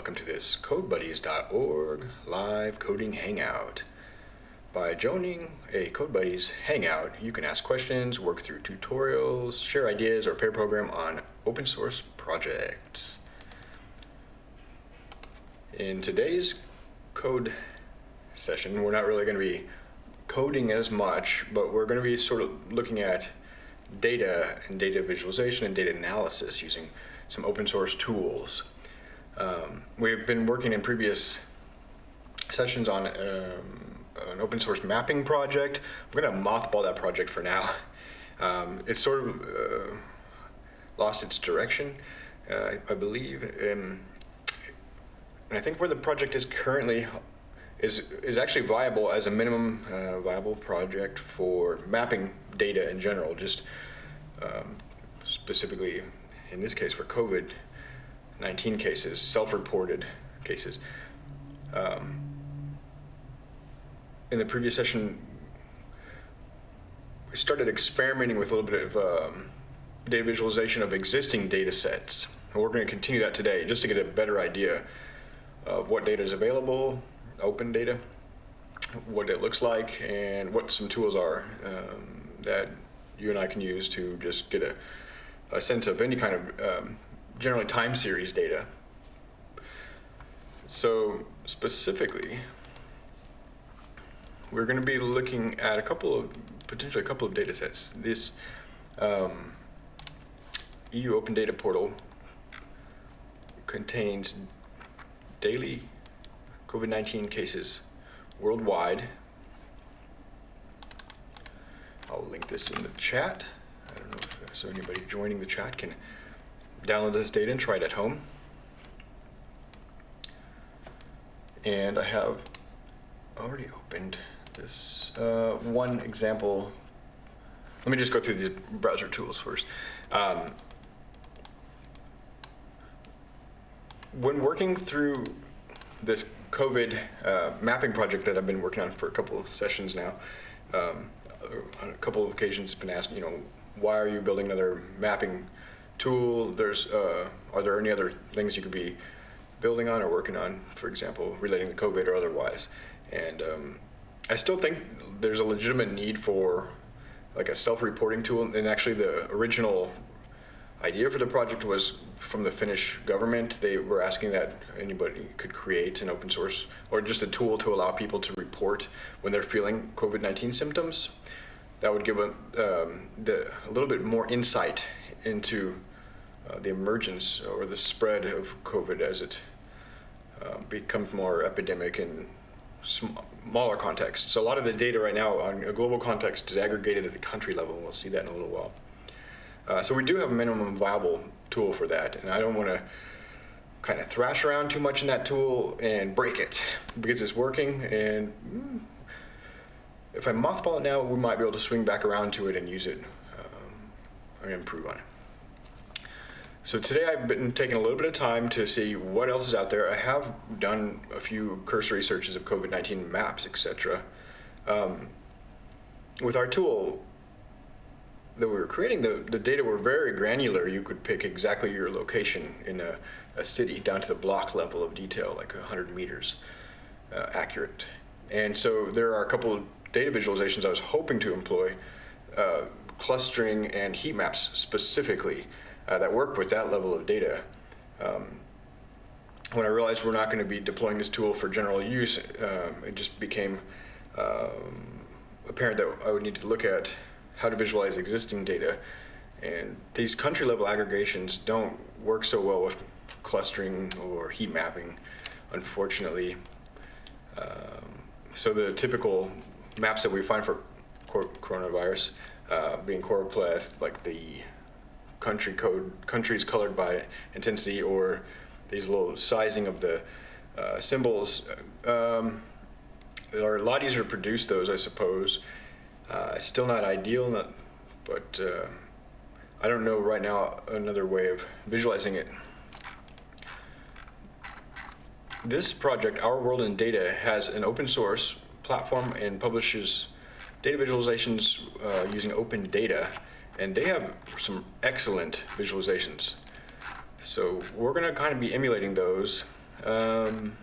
welcome to this CodeBuddies.org live coding hangout. By joining a CodeBuddies hangout, you can ask questions, work through tutorials, share ideas, or pair program on open source projects. In today's code session, we're not really going to be coding as much, but we're going to be sort of looking at data and data visualization and data analysis using some open source tools. Um, we've been working in previous sessions on um, an open source mapping project. We're going to mothball that project for now. Um, it's sort of uh, lost its direction, uh, I believe. Um, and I think where the project is currently is, is actually viable as a minimum uh, viable project for mapping data in general, just um, specifically in this case for COVID-19 cases, self-reported cases. Um, in the previous session, we started experimenting with a little bit of um, data visualization of existing data sets. And we're going to continue that today just to get a better idea of what data is available, open data, what it looks like, and what some tools are um, that you and I can use to just get a, a sense of any kind of um, generally time series data. So specifically, we're going to be looking at a couple of, potentially a couple of data sets. This um, EU Open Data Portal contains daily COVID-19 cases worldwide. I'll link this in the chat. I don't know if so anybody joining the chat can download this data and try it at home. And I have already opened this uh, one example. Let me just go through these browser tools first. Um, when working through this COVID uh, mapping project that I've been working on for a couple of sessions now, um, on a couple of occasions been asked, you know, why are you building another mapping tool? There's, uh, are there any other things you could be building on or working on, for example, relating to COVID or otherwise? And um, I still think there's a legitimate need for like a self-reporting tool. And actually the original idea for the project was from the Finnish government. They were asking that anybody could create an open source or just a tool to allow people to report when they're feeling COVID-19 symptoms. That would give a, um, the, a little bit more insight into uh, the emergence or the spread of COVID as it uh, becomes more epidemic in smaller contexts. So a lot of the data right now on a global context is aggregated at the country level. and We'll see that in a little while. Uh, so we do have a minimum viable tool for that, and I don't want to kind of thrash around too much in that tool and break it because it's working and mm, if I mothball it now, we might be able to swing back around to it and use it um, and improve on it. So today I've been taking a little bit of time to see what else is out there. I have done a few cursory searches of COVID-19 maps, etc. Um, with our tool, that we were creating, the, the data were very granular. You could pick exactly your location in a, a city down to the block level of detail, like 100 meters uh, accurate. And so there are a couple of data visualizations I was hoping to employ, uh, clustering and heat maps specifically, uh, that work with that level of data. Um, when I realized we're not going to be deploying this tool for general use, uh, it just became um, apparent that I would need to look at how to visualize existing data. And these country level aggregations don't work so well with clustering or heat mapping, unfortunately. Um, so the typical maps that we find for coronavirus uh, being choropleth, like the country code, countries colored by intensity or these little sizing of the uh, symbols. Um, are a lot easier to produce those, I suppose. Uh, still not ideal, not, but uh, I don't know right now another way of visualizing it. This project, Our World in Data, has an open source platform and publishes data visualizations uh, using open data, and they have some excellent visualizations. So we're going to kind of be emulating those Um,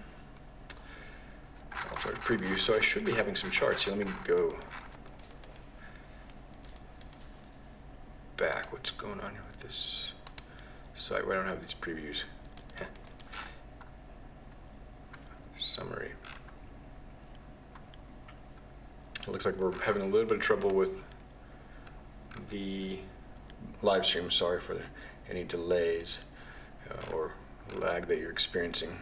I'll try to preview. So I should be having some charts here. Let me go back. What's going on here with this site where I don't have these previews? Summary. It looks like we're having a little bit of trouble with the live stream. Sorry for any delays uh, or lag that you're experiencing.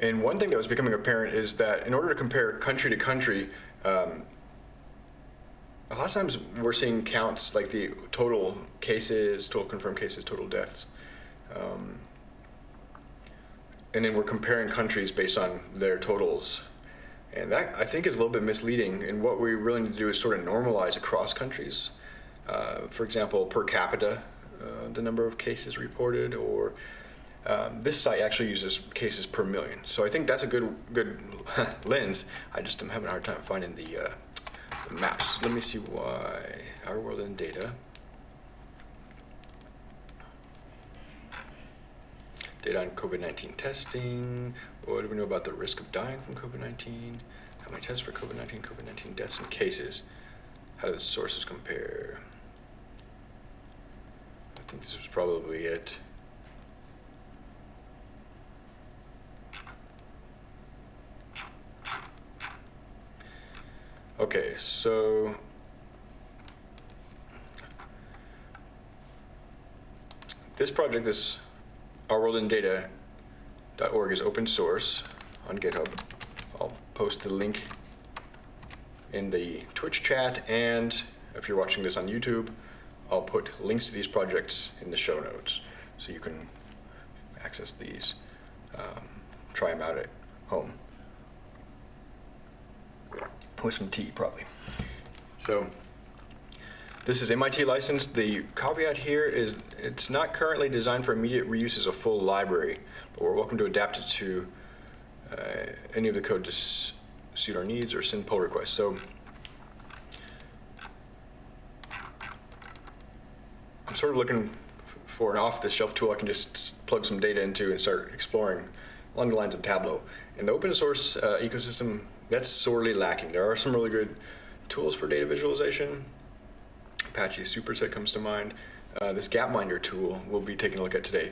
And one thing that was becoming apparent is that in order to compare country to country, um, a lot of times we're seeing counts like the total cases, total confirmed cases, total deaths. Um, and then we're comparing countries based on their totals. And that, I think, is a little bit misleading. And what we really need to do is sort of normalize across countries. Uh, for example, per capita, uh, the number of cases reported, or um, this site actually uses cases per million. So I think that's a good good lens. I just am having a hard time finding the, uh, the maps. Let me see why. Our world in data. Data on COVID-19 testing. What do we know about the risk of dying from COVID-19? How many tests for COVID-19, COVID-19 deaths and cases? How do the sources compare? I think this was probably it. Okay, so this project, this Our World in Data.org is open source on GitHub. I'll post the link in the Twitch chat, and if you're watching this on YouTube, I'll put links to these projects in the show notes so you can access these, um, try them out at home with some tea, probably. So this is MIT licensed. The caveat here is it's not currently designed for immediate reuse as a full library, but we're welcome to adapt it to uh, any of the code to suit our needs or send pull requests. So I'm sort of looking for an off-the-shelf tool I can just plug some data into and start exploring along the lines of Tableau. In the open source uh, ecosystem, that's sorely lacking. There are some really good tools for data visualization. Apache Superset comes to mind. Uh, this Gapminder tool we'll be taking a look at today,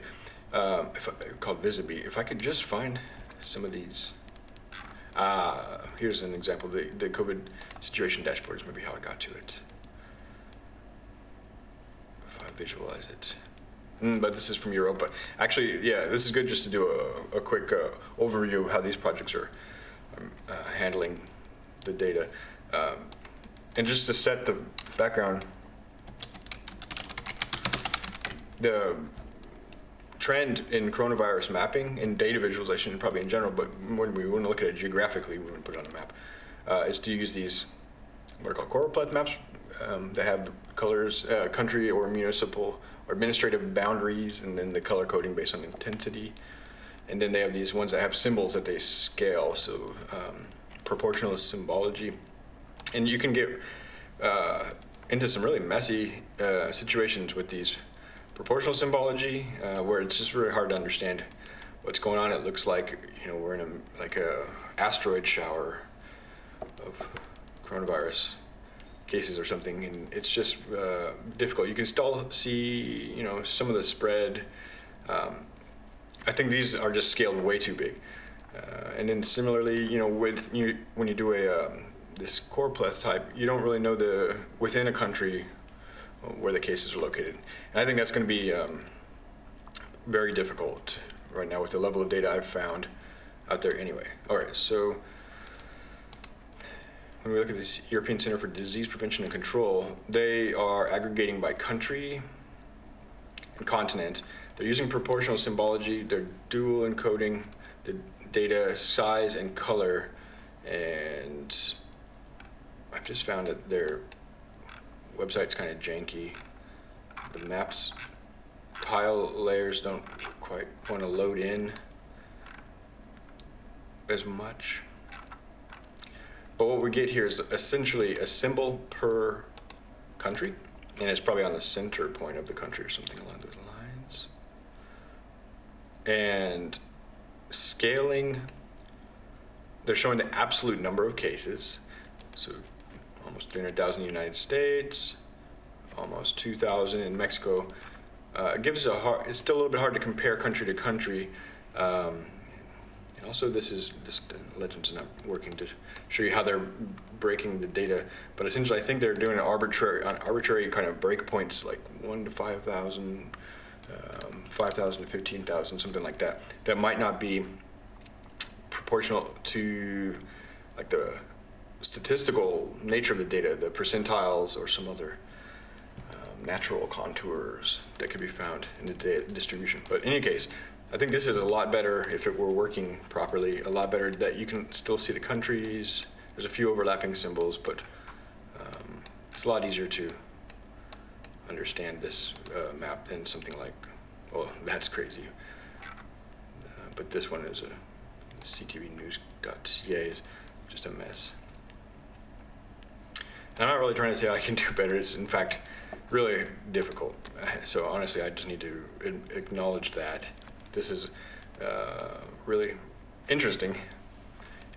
uh, if, called Vizabi. If I could just find some of these. Uh, here's an example. The, the COVID situation dashboard is maybe how I got to it. If I visualize it. Mm, but this is from Europa. Actually, yeah, this is good just to do a, a quick uh, overview of how these projects are um, uh, handling the data. Um, and just to set the background, the trend in coronavirus mapping and data visualization, probably in general, but when we want to look at it geographically, we want to put it on a map, uh, is to use these what are called choropleth maps um, that have colors, uh, country or municipal or administrative boundaries, and then the color coding based on intensity. And then they have these ones that have symbols that they scale, so um, proportional symbology. And you can get uh, into some really messy uh, situations with these proportional symbology, uh, where it's just really hard to understand what's going on. It looks like you know we're in a like a asteroid shower of coronavirus cases or something, and it's just uh, difficult. You can still see you know some of the spread. Um, I think these are just scaled way too big. Uh, and then similarly, you know, with you, when you do a um, this choropleth type, you don't really know the within a country where the cases are located. And I think that's going to be um, very difficult right now with the level of data I've found out there anyway. All right, so when we look at this European Center for Disease Prevention and Control, they are aggregating by country and continent. They're using proportional symbology, they're dual encoding the data size and color, and I've just found that their website's kind of janky. The maps tile layers don't quite want to load in as much. But what we get here is essentially a symbol per country, and it's probably on the center point of the country or something along those lines. and scaling, they're showing the absolute number of cases. So almost 300,000 in the United States, almost 2,000 in Mexico. Uh, it gives a hard, it's still a little bit hard to compare country to country. Um, also this is, this Legends are not working to show you how they're breaking the data, but essentially I think they're doing an arbitrary, on arbitrary kind of breakpoints like one to 5,000, um, 5,000 to 15,000, something like that, that might not be proportional to like the statistical nature of the data, the percentiles or some other um, natural contours that could be found in the data distribution. But in any case, I think this is a lot better if it were working properly, a lot better that you can still see the countries. There's a few overlapping symbols, but um, it's a lot easier to understand this uh, map than something like, well, that's crazy. Uh, but this one is a ctvnews.ca is just a mess. I'm not really trying to say I can do better. It's in fact really difficult. So honestly, I just need to acknowledge that. This is uh, really interesting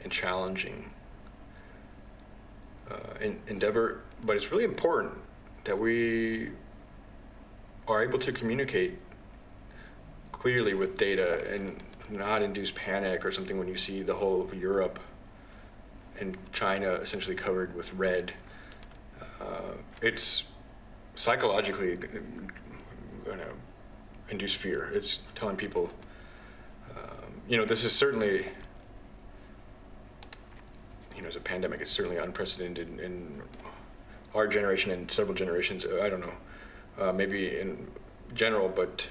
and challenging uh, endeavor, but it's really important that we are able to communicate clearly with data and not induce panic or something when you see the whole of Europe and China essentially covered with red. Uh, it's psychologically going to induce fear. It's telling people, um, you know, this is certainly, you know, as a pandemic, it's certainly unprecedented in, in our generation and several generations. I don't know, uh, maybe in general, but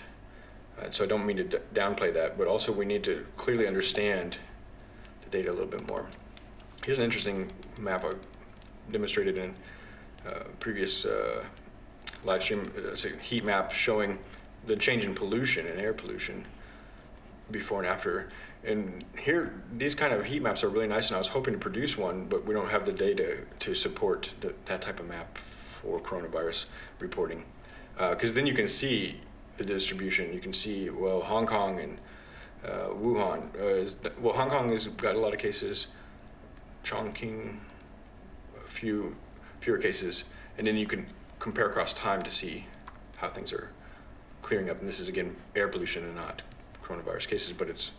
uh, so I don't mean to downplay that, but also we need to clearly understand the data a little bit more. Here's an interesting map I demonstrated in previous uh, live stream, uh, heat map showing the change in pollution and air pollution before and after. And here, these kind of heat maps are really nice, and I was hoping to produce one, but we don't have the data to support the, that type of map for coronavirus reporting. Because uh, then you can see the distribution. You can see, well, Hong Kong and uh, Wuhan. Uh, is, well, Hong Kong has got a lot of cases. Chongqing, a few fewer cases, and then you can compare across time to see how things are clearing up. And this is again air pollution and not coronavirus cases, but it's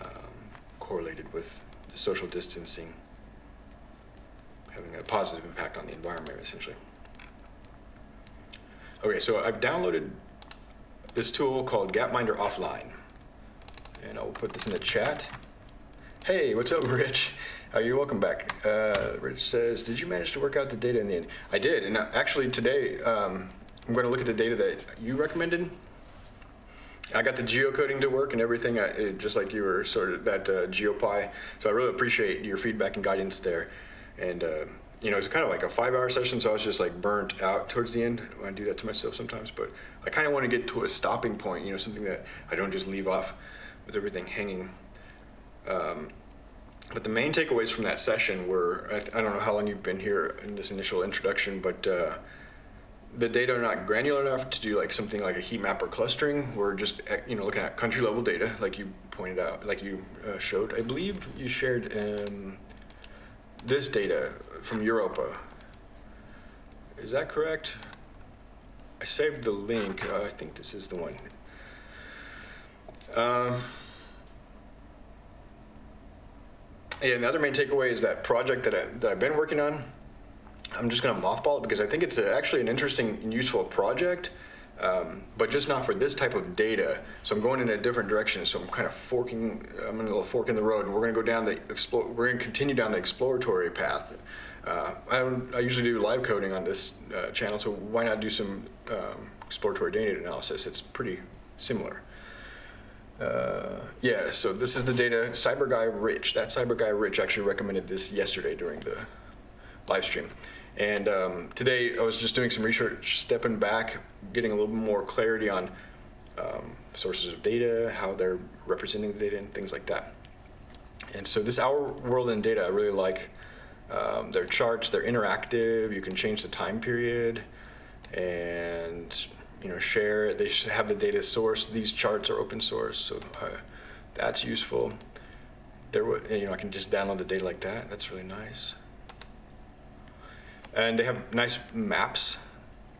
um, correlated with the social distancing having a positive impact on the environment essentially. Okay, so I've downloaded this tool called Gapminder Offline. And I'll put this in the chat. Hey, what's up, Rich? Uh, you're welcome back. Uh, Rich says, did you manage to work out the data in the end? I did, and uh, actually today, um, I'm going to look at the data that you recommended. I got the geocoding to work and everything, I, it, just like you were sort of that uh, GeoPy. So I really appreciate your feedback and guidance there. And uh, you know, it's kind of like a five hour session, so I was just like burnt out towards the end. I do that to myself sometimes, but I kind of want to get to a stopping point, you know, something that I don't just leave off with everything hanging. Um, but the main takeaways from that session were, I, I, don't know how long you've been here in this initial introduction, but uh, the data are not granular enough to do like something like a heat map or clustering. We're just, eh, you know, looking at country level data, like you pointed out, like you uh, showed. I believe you shared um, this data from Europa. Is that correct? I saved the link. Uh, I think this is the one. Um, yeah, and the other main takeaway is that project that, I, that I've been working on. I'm just going to mothball it because I think it's a, actually an interesting and useful project um, but just not for this type of data. So I'm going in a different direction. So I'm kind of forking, I'm in a little fork in the road, and we're going to go down the explore. We're to continue down the exploratory path. Uh, I, I, usually do live coding on this uh, channel, so why not do some um, exploratory data analysis? It's pretty similar. Uh, yeah, so this is the data. Cyber Guy Rich, that Cyber Guy Rich actually recommended this yesterday during the live stream. And um, today I was just doing some research, stepping back, getting a little bit more clarity on um, sources of data, how they're representing the data, and things like that. And so this Our World in Data, I really like. Um, their charts, they're interactive, you can change the time period, and you know, share. They have the data source. These charts are open source, so uh, that's useful. There, you know, I can just download the data like that. That's really nice. And they have nice maps,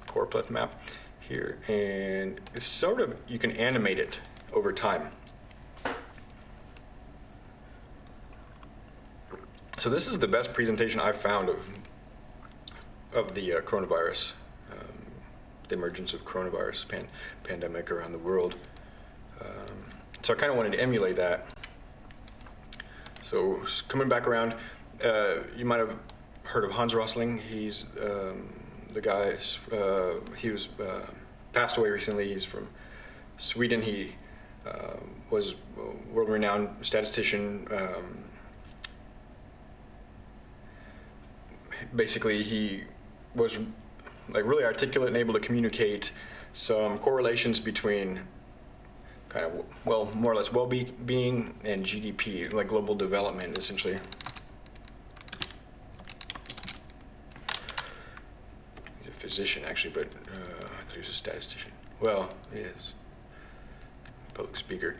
choropleth map here, and it's sort of you can animate it over time. So this is the best presentation I've found of of the uh, coronavirus, the emergence of coronavirus pan- pandemic around the world. Um, so I kind of wanted to emulate that. So coming back around, uh, you might have heard of Hans Rosling. He's um, the guy. Uh, he was uh, passed away recently. He's from Sweden. He uh, was a world-renowned statistician. Um, basically he was like really articulate and able to communicate some correlations between kind of well more or less well-being and GDP like global development essentially. He's a physician actually but uh, I thought he was a statistician. Well he is. Public speaker.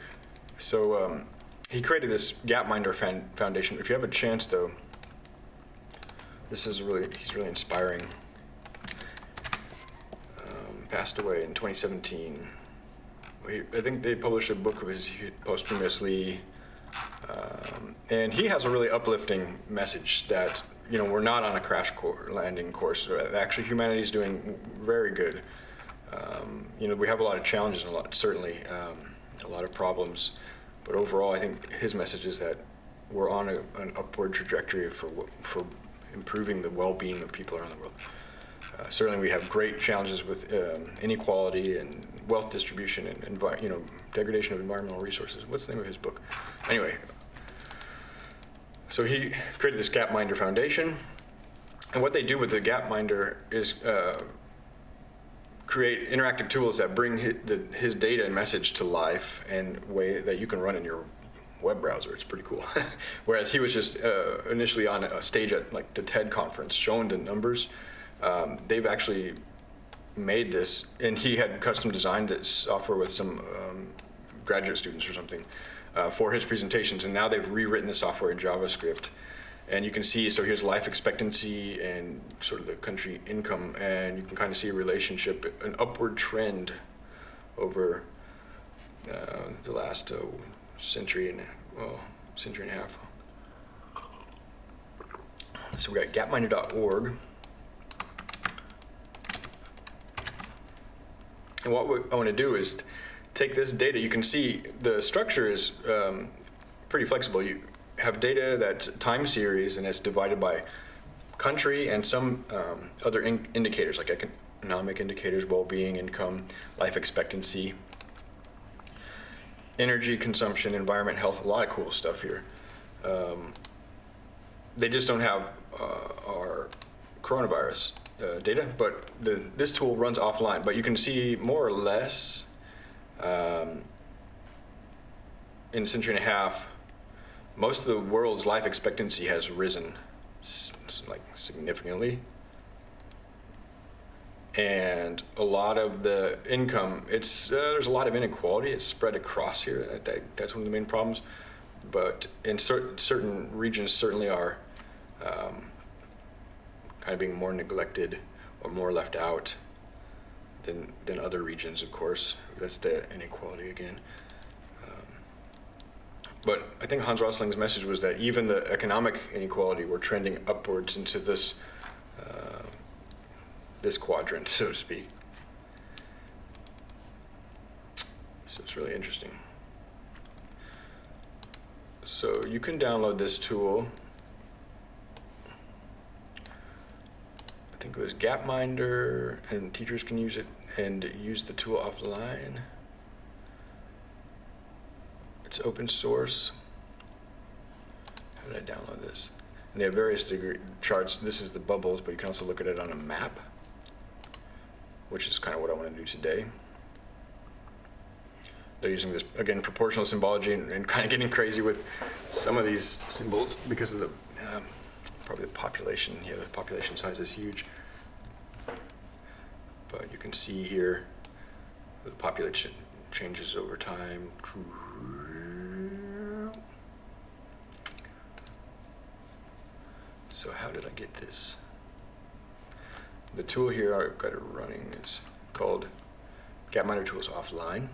So um, he created this Gapminder Foundation. If you have a chance though this is really, he's really inspiring. Passed away in 2017. He, I think they published a book of his posthumously. Um, and he has a really uplifting message that, you know, we're not on a crash landing course. Actually, humanity is doing very good. Um, you know, we have a lot of challenges and a lot, certainly, um, a lot of problems. But overall, I think his message is that we're on a, an upward trajectory for, for improving the well-being of people around the world. Uh, certainly, we have great challenges with um, inequality and wealth distribution and envi- you know degradation of environmental resources. What's the name of his book? Anyway, so he created this Gapminder Foundation, and what they do with the Gapminder is uh, create interactive tools that bring his, the, his data and message to life and way that you can run in your web browser. It's pretty cool. Whereas he was just uh, initially on a stage at like the TED conference showing the numbers. Um, they've actually made this, and he had custom designed this software with some um, graduate students or something uh, for his presentations. And now they've rewritten the software in JavaScript. And you can see, so here's life expectancy and sort of the country income, and you can kind of see a relationship, an upward trend over uh, the last uh, century and well, century and a half. So we got gapminder.org. And what I want to do is take this data. You can see the structure is um, pretty flexible. You have data that's time series and it's divided by country and some um, other in indicators like economic indicators, well-being, income, life expectancy, energy consumption, environment, health, a lot of cool stuff here. Um, they just don't have uh, our coronavirus uh, data, but the, this tool runs offline. But you can see more or less um, in a century and a half, most of the world's life expectancy has risen like significantly and a lot of the income it's uh, there's a lot of inequality it's spread across here that, that's one of the main problems but in certain certain regions certainly are um, kind of being more neglected or more left out than than other regions of course that's the inequality again um, but I think Hans Rosling's message was that even the economic inequality we're trending upwards into this uh, this quadrant, so to speak. So it's really interesting. So you can download this tool. Think it was Gapminder, and teachers can use it and use the tool offline. It's open source. How did I download this? And they have various degree charts. This is the bubbles, but you can also look at it on a map which is kind of what I want to do today. They're using this, again, proportional symbology and, and kind of getting crazy with some of these symbols because of the, probably the population. Yeah, the population size is huge. But you can see here the population changes over time. So how did I get this? The tool here I've got it running is called Gapminder Tools Offline.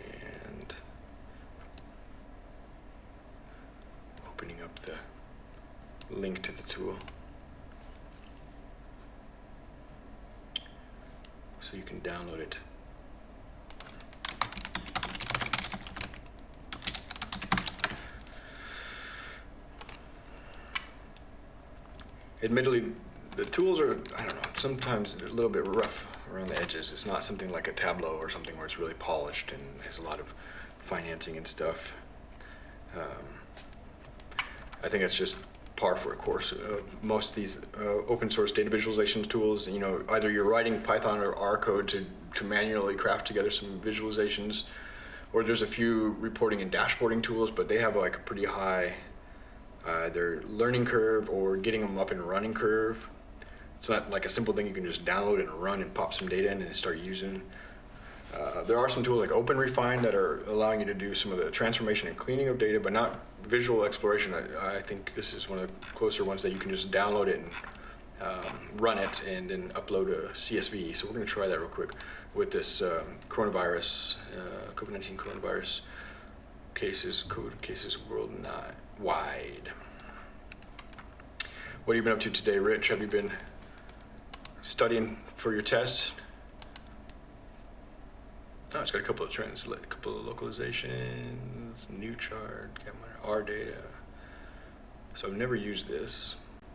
And opening up the link to the tool. So you can download it. Admittedly, the tools are, I don't know, sometimes a little bit rough around the edges. It's not something like a Tableau or something where it's really polished and has a lot of financing and stuff. Um, I think it's just par for a course. Uh, most of these uh, open source data visualization tools, you know, either you're writing Python or R code to, to manually craft together some visualizations, or there's a few reporting and dashboarding tools, but they have like a pretty high either learning curve or getting them up and running curve. It's not like a simple thing you can just download and run and pop some data in and start using. Uh, there are some tools like OpenRefine that are allowing you to do some of the transformation and cleaning of data, but not visual exploration. I, I think this is one of the closer ones that you can just download it and um, run it and then upload a CSV. So we're going to try that real quick with this um, coronavirus, uh, COVID-19 coronavirus cases, COVID cases worldwide. What have you been up to today, Rich? Have you been studying for your tests? Oh, it's got a couple of trends, a couple of localizations, new chart, get my R data. So I've never used this.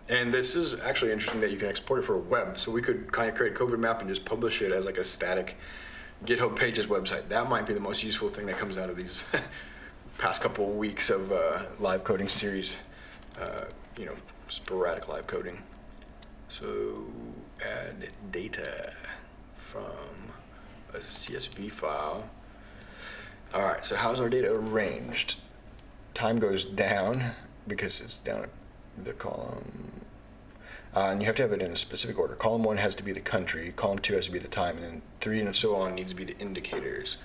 And this is actually interesting that you can export it for a web. So we could kind of create a COVID map and just publish it as like a static GitHub Pages website. That might be the most useful thing that comes out of these past couple of weeks of uh, live coding series. Uh, you know, sporadic live coding. So add data from a CSV file. All right, so how's our data arranged? Time goes down because it's down the column. Uh, and you have to have it in a specific order. Column one has to be the country, column two has to be the time, and then three and so on needs to be the indicators.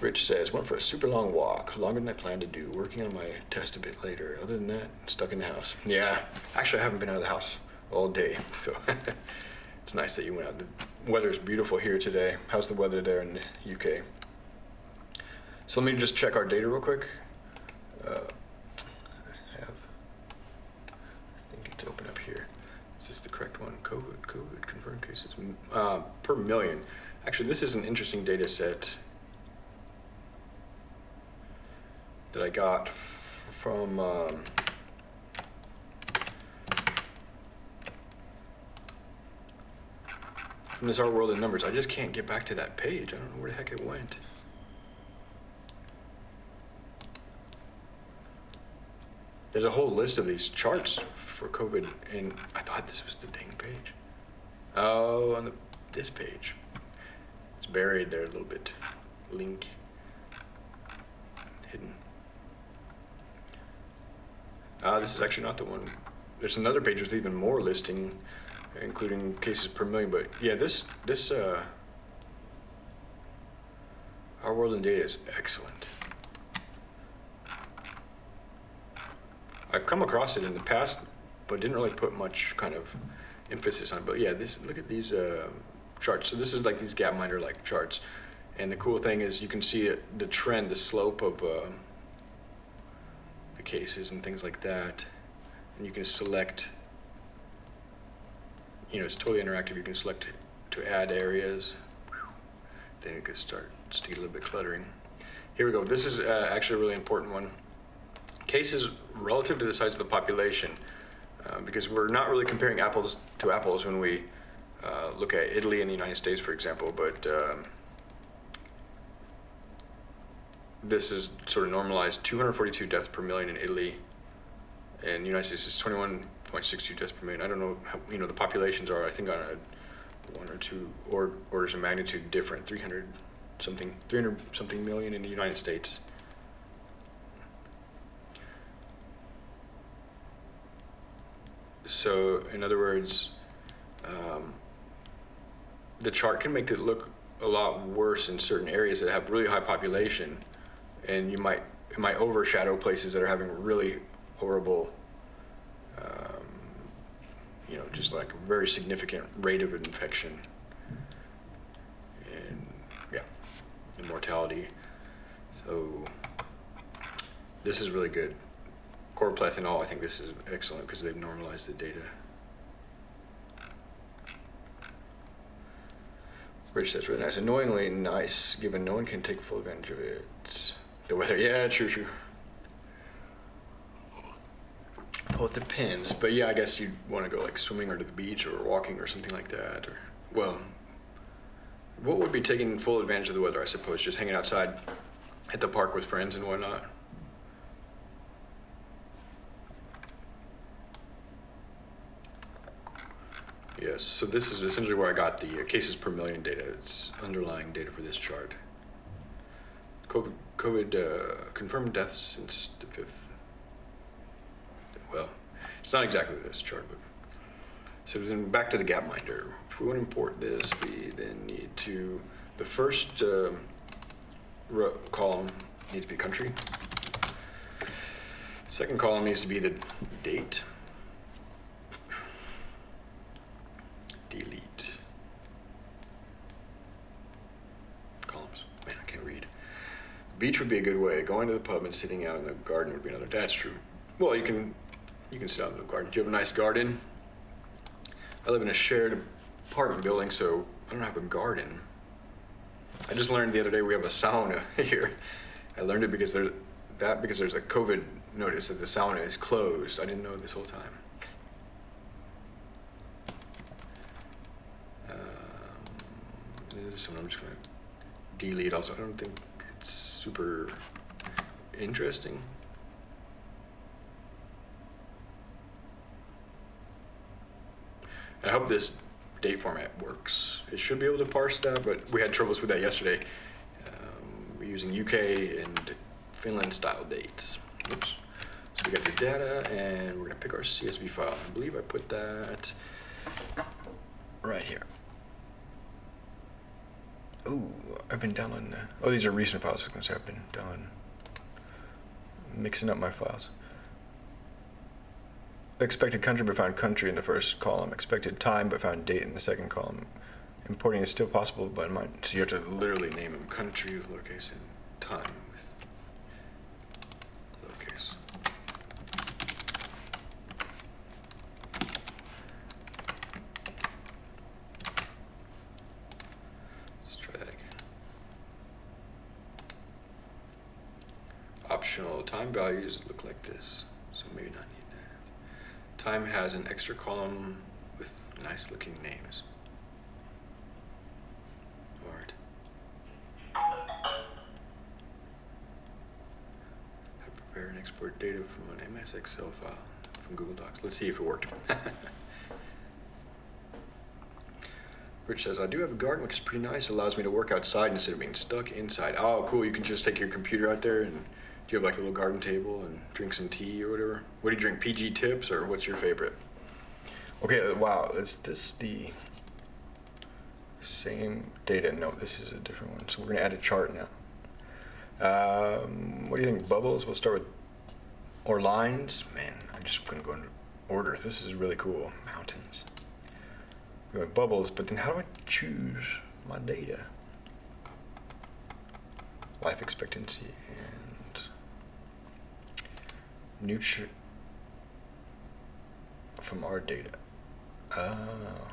Rich says, went for a super long walk, longer than I planned to do, working on my test a bit later. Other than that, stuck in the house. Yeah, actually I haven't been out of the house all day, so it's nice that you went out. The weather's beautiful here today. How's the weather there in the UK? So let me just check our data real quick. Uh, I have, I think it's open up here. Is this the correct one? COVID, COVID, confirmed cases uh, per million. Actually, this is an interesting data set that I got from um, from this Our World in Numbers. I just can't get back to that page. I don't know where the heck it went. There's a whole list of these charts for COVID, and I thought this was the dang page. Oh, on the, this page. It's buried there a little bit. Link. Hidden. Uh, this is actually not the one. There's another page with even more listing, including cases per million. But yeah, this this uh, our world in data is excellent. I've come across it in the past, but didn't really put much kind of emphasis on it. But yeah, this look at these uh, charts. So this is like these Gapminder like charts, and the cool thing is you can see it, the trend, the slope of. Uh, the cases and things like that. And you can select, you know, it's totally interactive. You can select to add areas. Then it could start to get a little bit cluttering. Here we go. This is uh, actually a really important one. Cases relative to the size of the population, uh, because we're not really comparing apples to apples when we uh, look at Italy and the United States, for example, but um, this is sort of normalized 242 deaths per million in Italy and the United States is 21.62 deaths per million. I don't know how, you know, the populations are, I think on a one or two or, orders of magnitude different, 300 something, 300 something million in the United States. So in other words, um, the chart can make it look a lot worse in certain areas that have really high population, and you might it might overshadow places that are having really horrible, you know, just like a very significant rate of infection, and yeah, and mortality. So this is really good. Chlorplethanol, I think this is excellent because they've normalized the data. Rich, that's really nice. Annoyingly nice, given no one can take full advantage of it. The weather, yeah, true, true. Well, it depends, but yeah, I guess you'd want to go like swimming or to the beach or walking or something like that. Or well, what would be taking full advantage of the weather? I suppose just hanging outside at the park with friends and whatnot. Yes, so this is essentially where I got the uh, cases per million data. It's underlying data for this chart. COVID, COVID uh, confirmed deaths since the 5th. Well, it's not exactly this chart, but. So then back to the Gapminder. If we want to import this, we then need to, the first um, row, column needs to be country. Second column needs to be the date. delete columns. Man, I can't read. Beach would be a good way. Going to the pub and sitting out in the garden would be another. That's true. Well, you can you can sit out in the garden. Do you have a nice garden? I live in a shared apartment building, so I don't have a garden. I just learned the other day we have a sauna here. I learned it because there's that because there's a COVID notice that the sauna is closed. I didn't know this whole time. Um, this one I'm just gonna delete also. I don't think it's super interesting. And I hope this date format works. It should be able to parse that, but we had troubles with that yesterday. Um, we're using UK and Finland style dates. Oops. So we got the data and we're gonna pick our CSV file. I believe I put that right here. Ooh, I've been downloading oh, these are recent files. I was to say I've been downloading, mixing up my files. Expected country but found country in the first column. Expected time but found date in the second column. Importing is still possible, but so you have to literally name them country with lowercase and time. With lowercase. Let's try that again. Optional time values look like this, so maybe not need that. Time has an extra column with nice looking names. Alright. prepare and export data from an MS Excel file from Google Docs. Let's see if it worked. Rich says, I do have a garden, which is pretty nice. It allows me to work outside instead of being stuck inside. Oh, cool. You can just take your computer out there and you have like a little garden table and drink some tea or whatever? What do you drink? PG tips or what's your favorite? Okay, uh, wow, is this the same data? No, this is a different one. So we're gonna add a chart now. Um, what do you think? Bubbles? We'll start with, or lines? Man, I'm just gonna go in order. This is really cool. Mountains. We have bubbles, but then how do I choose my data? Life expectancy nutri from our data. Oh.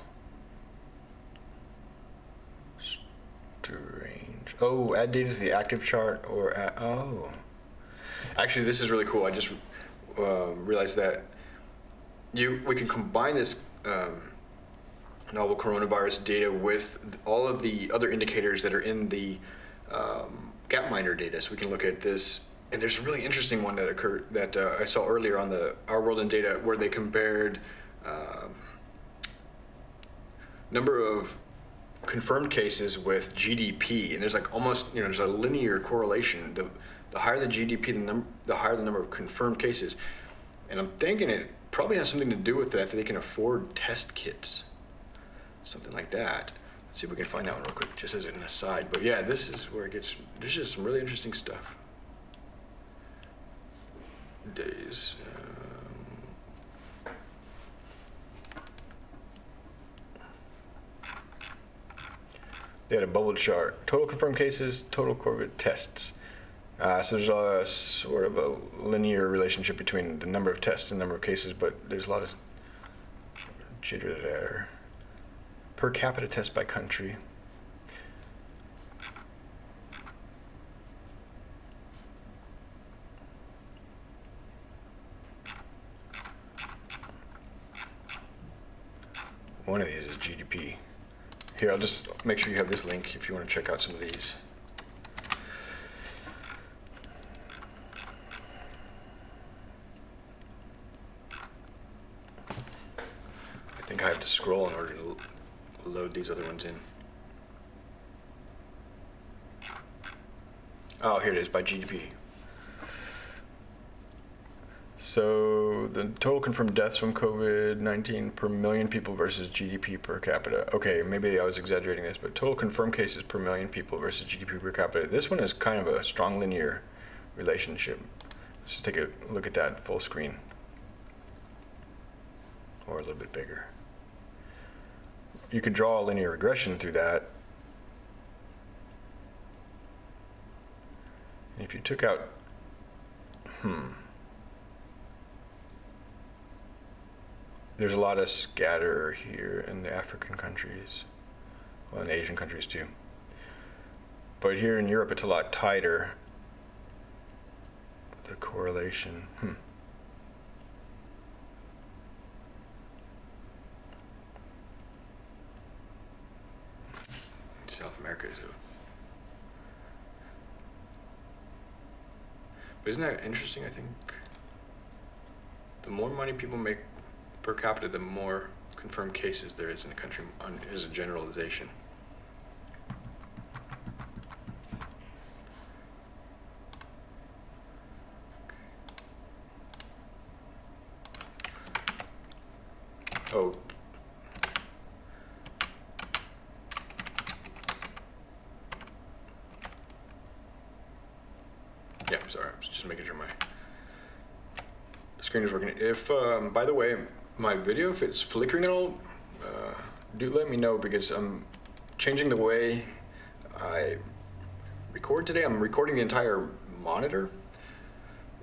Strange. Oh, add data to the active chart or add, oh. Actually, this is really cool. I just uh, realized that you we can combine this um, novel coronavirus data with all of the other indicators that are in the um, Gapminder data. So we can look at this and there's a really interesting one that occurred that uh, I saw earlier on the Our World in Data where they compared uh, number of confirmed cases with GDP, and there's like almost you know there's a linear correlation. The the higher the GDP, the number the higher the number of confirmed cases, and I'm thinking it probably has something to do with that that they can afford test kits, something like that. Let's see if we can find that one real quick, just as an aside. But yeah, this is where it gets, there's just some really interesting stuff. Days. Um, they had a bubble chart. Total confirmed cases, total COVID tests. Uh, so there's a sort of a linear relationship between the number of tests and number of cases, but there's a lot of jitter there. Per capita test by country. One of these is GDP. Here, I'll just make sure you have this link if you want to check out some of these. I think I have to scroll in order to load these other ones in. Oh, here it is by GDP. So the total confirmed deaths from COVID-19 per million people versus GDP per capita. Okay, maybe I was exaggerating this, but total confirmed cases per million people versus GDP per capita. This one is kind of a strong linear relationship. Let's just take a look at that full screen. Or a little bit bigger. You could draw a linear regression through that. If you took out, hmm. There's a lot of scatter here in the African countries, well, in Asian countries too. But here in Europe, it's a lot tighter. The correlation, hmm. South America is. But isn't that interesting? I think the more money people make per capita, the more confirmed cases there is in the country, on, is a generalization. Oh. Yeah, sorry, I was just making sure my screen is working. If, um, by the way, my video, if it's flickering at all, uh, do let me know because I'm changing the way I record today. I'm recording the entire monitor.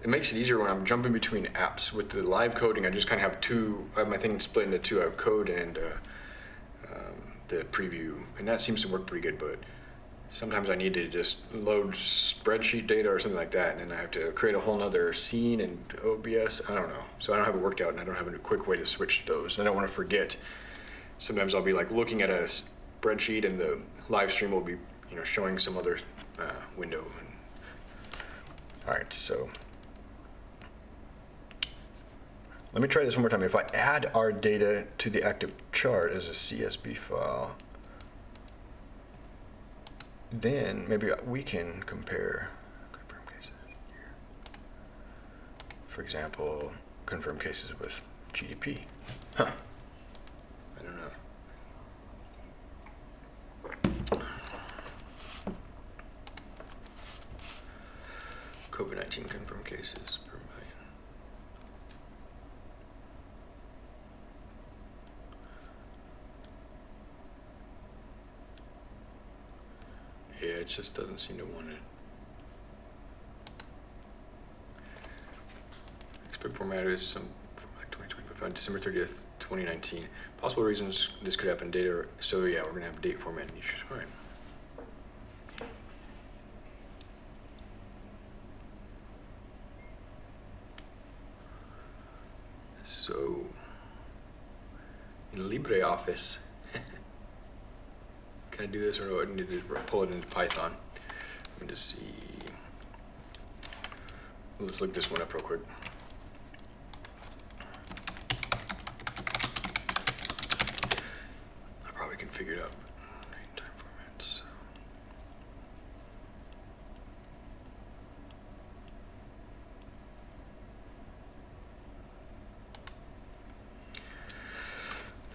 It makes it easier when I'm jumping between apps. With the live coding, I just kind of have two, I have my thing split into two. I have code and uh, um, the preview, and that seems to work pretty good, but sometimes I need to just load spreadsheet data or something like that, and then I have to create a whole nother scene in OBS. I don't know. So I don't have it worked out, and I don't have a quick way to switch those. I don't want to forget. Sometimes I'll be like looking at a spreadsheet, and the live stream will be, you know, showing some other uh, window. All right, so let me try this one more time. If I add our data to the active chart as a CSV file, then maybe we can compare confirmed cases here. For example, confirmed cases with GDP. Huh. I don't know. COVID-19 confirmed cases per million. Yeah, it just doesn't seem to want it. Expect format is some like 2025 on December 30th, 2019. Possible reasons this could happen. Data. So yeah, we're gonna have date format issues. All right. So in LibreOffice. Can I do this or do I need to pull it into Python? Let me just see. Let's look this one up real quick. I probably can figure it out.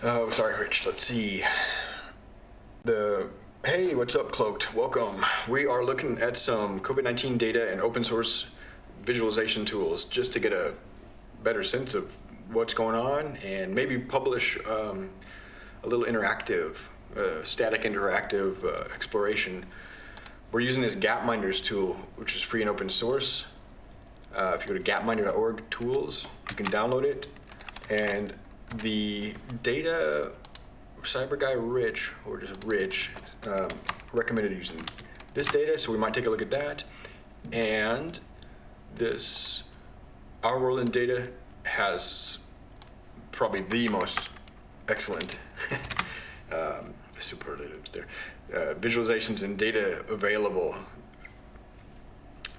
Oh, sorry, Rich. Let's see. The hey, what's up, Cloaked? Welcome. We are looking at some COVID-19 data and open source visualization tools just to get a better sense of what's going on and maybe publish um, a little interactive, uh, static interactive uh, exploration. We're using this Gapminders tool, which is free and open source. Uh, if you go to gapminder.org tools, you can download it. And the data cyber guy Rich, or just Rich, um, recommended using this data, so we might take a look at that. And this Our World in Data has probably the most excellent um, superlatives there. Uh, visualizations and data available.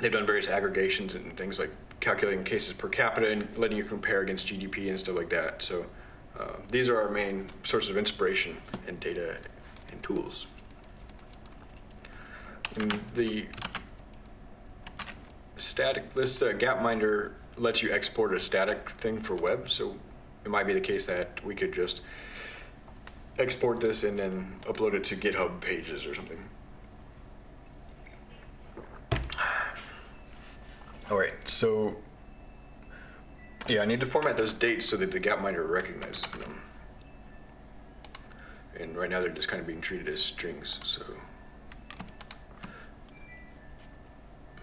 They've done various aggregations and things like calculating cases per capita and letting you compare against GDP and stuff like that. So uh, these are our main sources of inspiration and data and tools. And the static, this uh, Gapminder lets you export a static thing for web. So it might be the case that we could just export this and then upload it to GitHub pages or something. All right, so yeah, I need to format those dates so that the gap Gapminder recognizes them. And right now they're just kind of being treated as strings, so.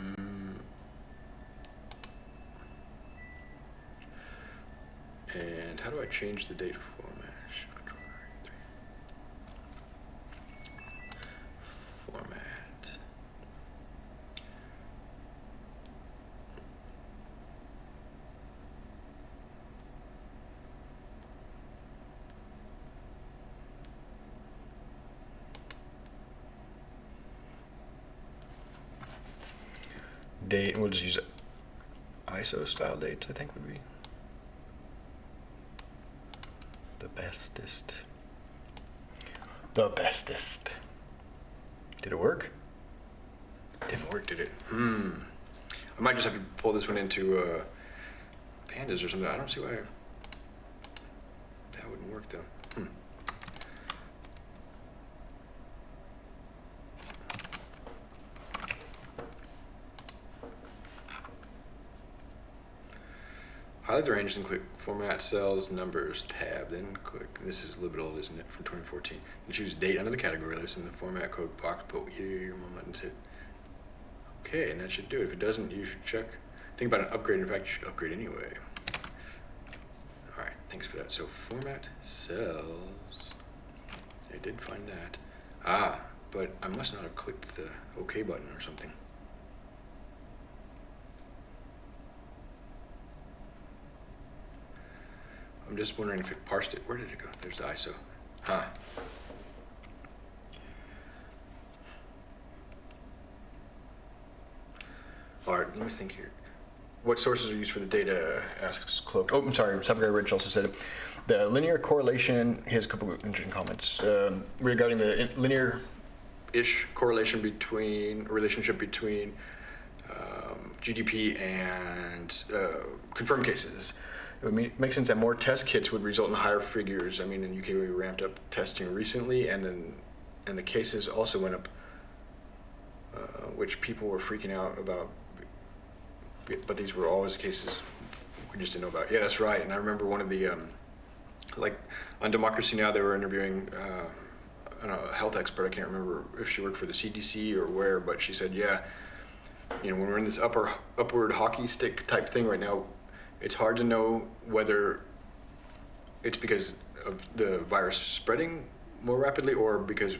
Mm. And how do I change the date format? Format. Date, we'll just use ISO style dates, I think would be the bestest. The bestest. Did it work? Didn't work, did it? Hmm. I might just have to pull this one into uh, pandas or something. I don't see why that wouldn't work though. Hmm. Highlight the range and click Format Cells Numbers tab. Then click, this is a little bit old, isn't it, from 2014. And choose Date under the category list in the Format Code box. Put here your mom button hit. Okay, and that should do it. If it doesn't, you should check. Think about an upgrade. In fact, you should upgrade anyway. All right, thanks for that. So Format Cells. I did find that. Ah, but I must not have clicked the OK button or something. I'm just wondering if it parsed it. Where did it go? There's the ISO. Huh. All right, let me think here. What sources are used for the data, asks Cloak. Oh, I'm sorry, cyber guy Rich also said it. The linear correlation, he has a couple of interesting comments um, regarding the linear-ish correlation between, relationship between um, GDP and uh, confirmed cases. It would make, sense that more test kits would result in higher figures. I mean, in the UK, we ramped up testing recently, and then and the cases also went up, uh, which people were freaking out about. But these were always cases we just didn't know about. Yeah, that's right. And I remember one of the, um, like, on Democracy Now, they were interviewing uh, know, a health expert. I can't remember if she worked for the CDC or where, but she said, yeah, you know, when we're in this upper upward hockey stick type thing right now, it's hard to know whether it's because of the virus spreading more rapidly or because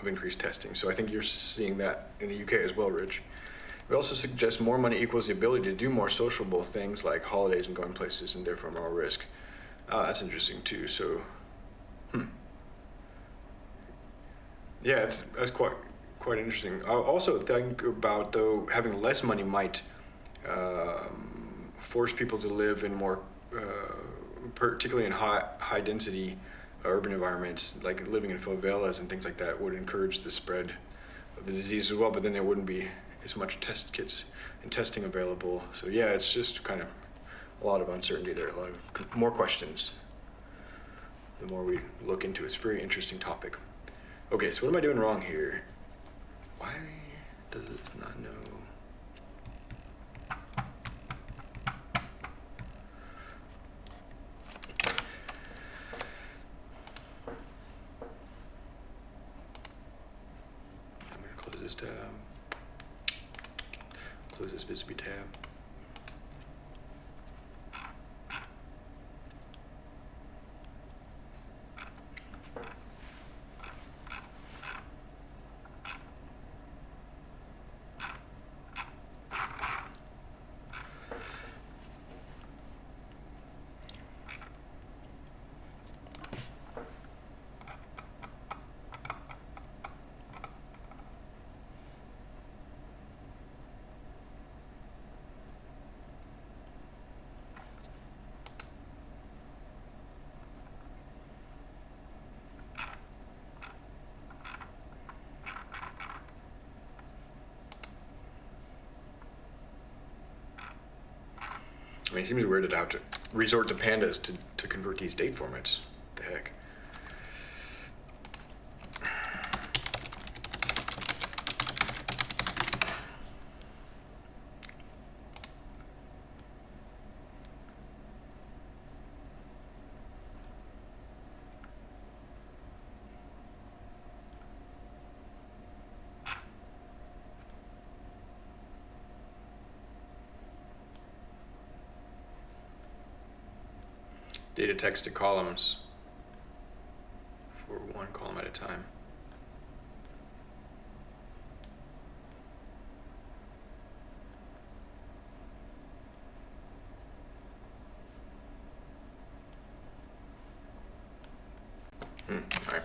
of increased testing. So I think you're seeing that in the UK as well, Rich. We also suggest more money equals the ability to do more sociable things like holidays and going places and therefore more risk. Uh, that's interesting too. So, hmm. Yeah, it's, that's quite quite interesting. I also think about though having less money might um, force people to live in more, uh, particularly in high, high density urban environments, like living in favelas and things like that would encourage the spread of the disease as well, but then there wouldn't be as much test kits and testing available. So yeah, it's just kind of a lot of uncertainty there, a lot of more questions the more we look into it. It's a very interesting topic. Okay, so what am I doing wrong here? Why does it not know? This tab. Close this Vizabi tab. I mean, it seems weird to have to resort to pandas to, to convert these date formats. What the heck? Text to columns for one column at a time. Hmm, all right.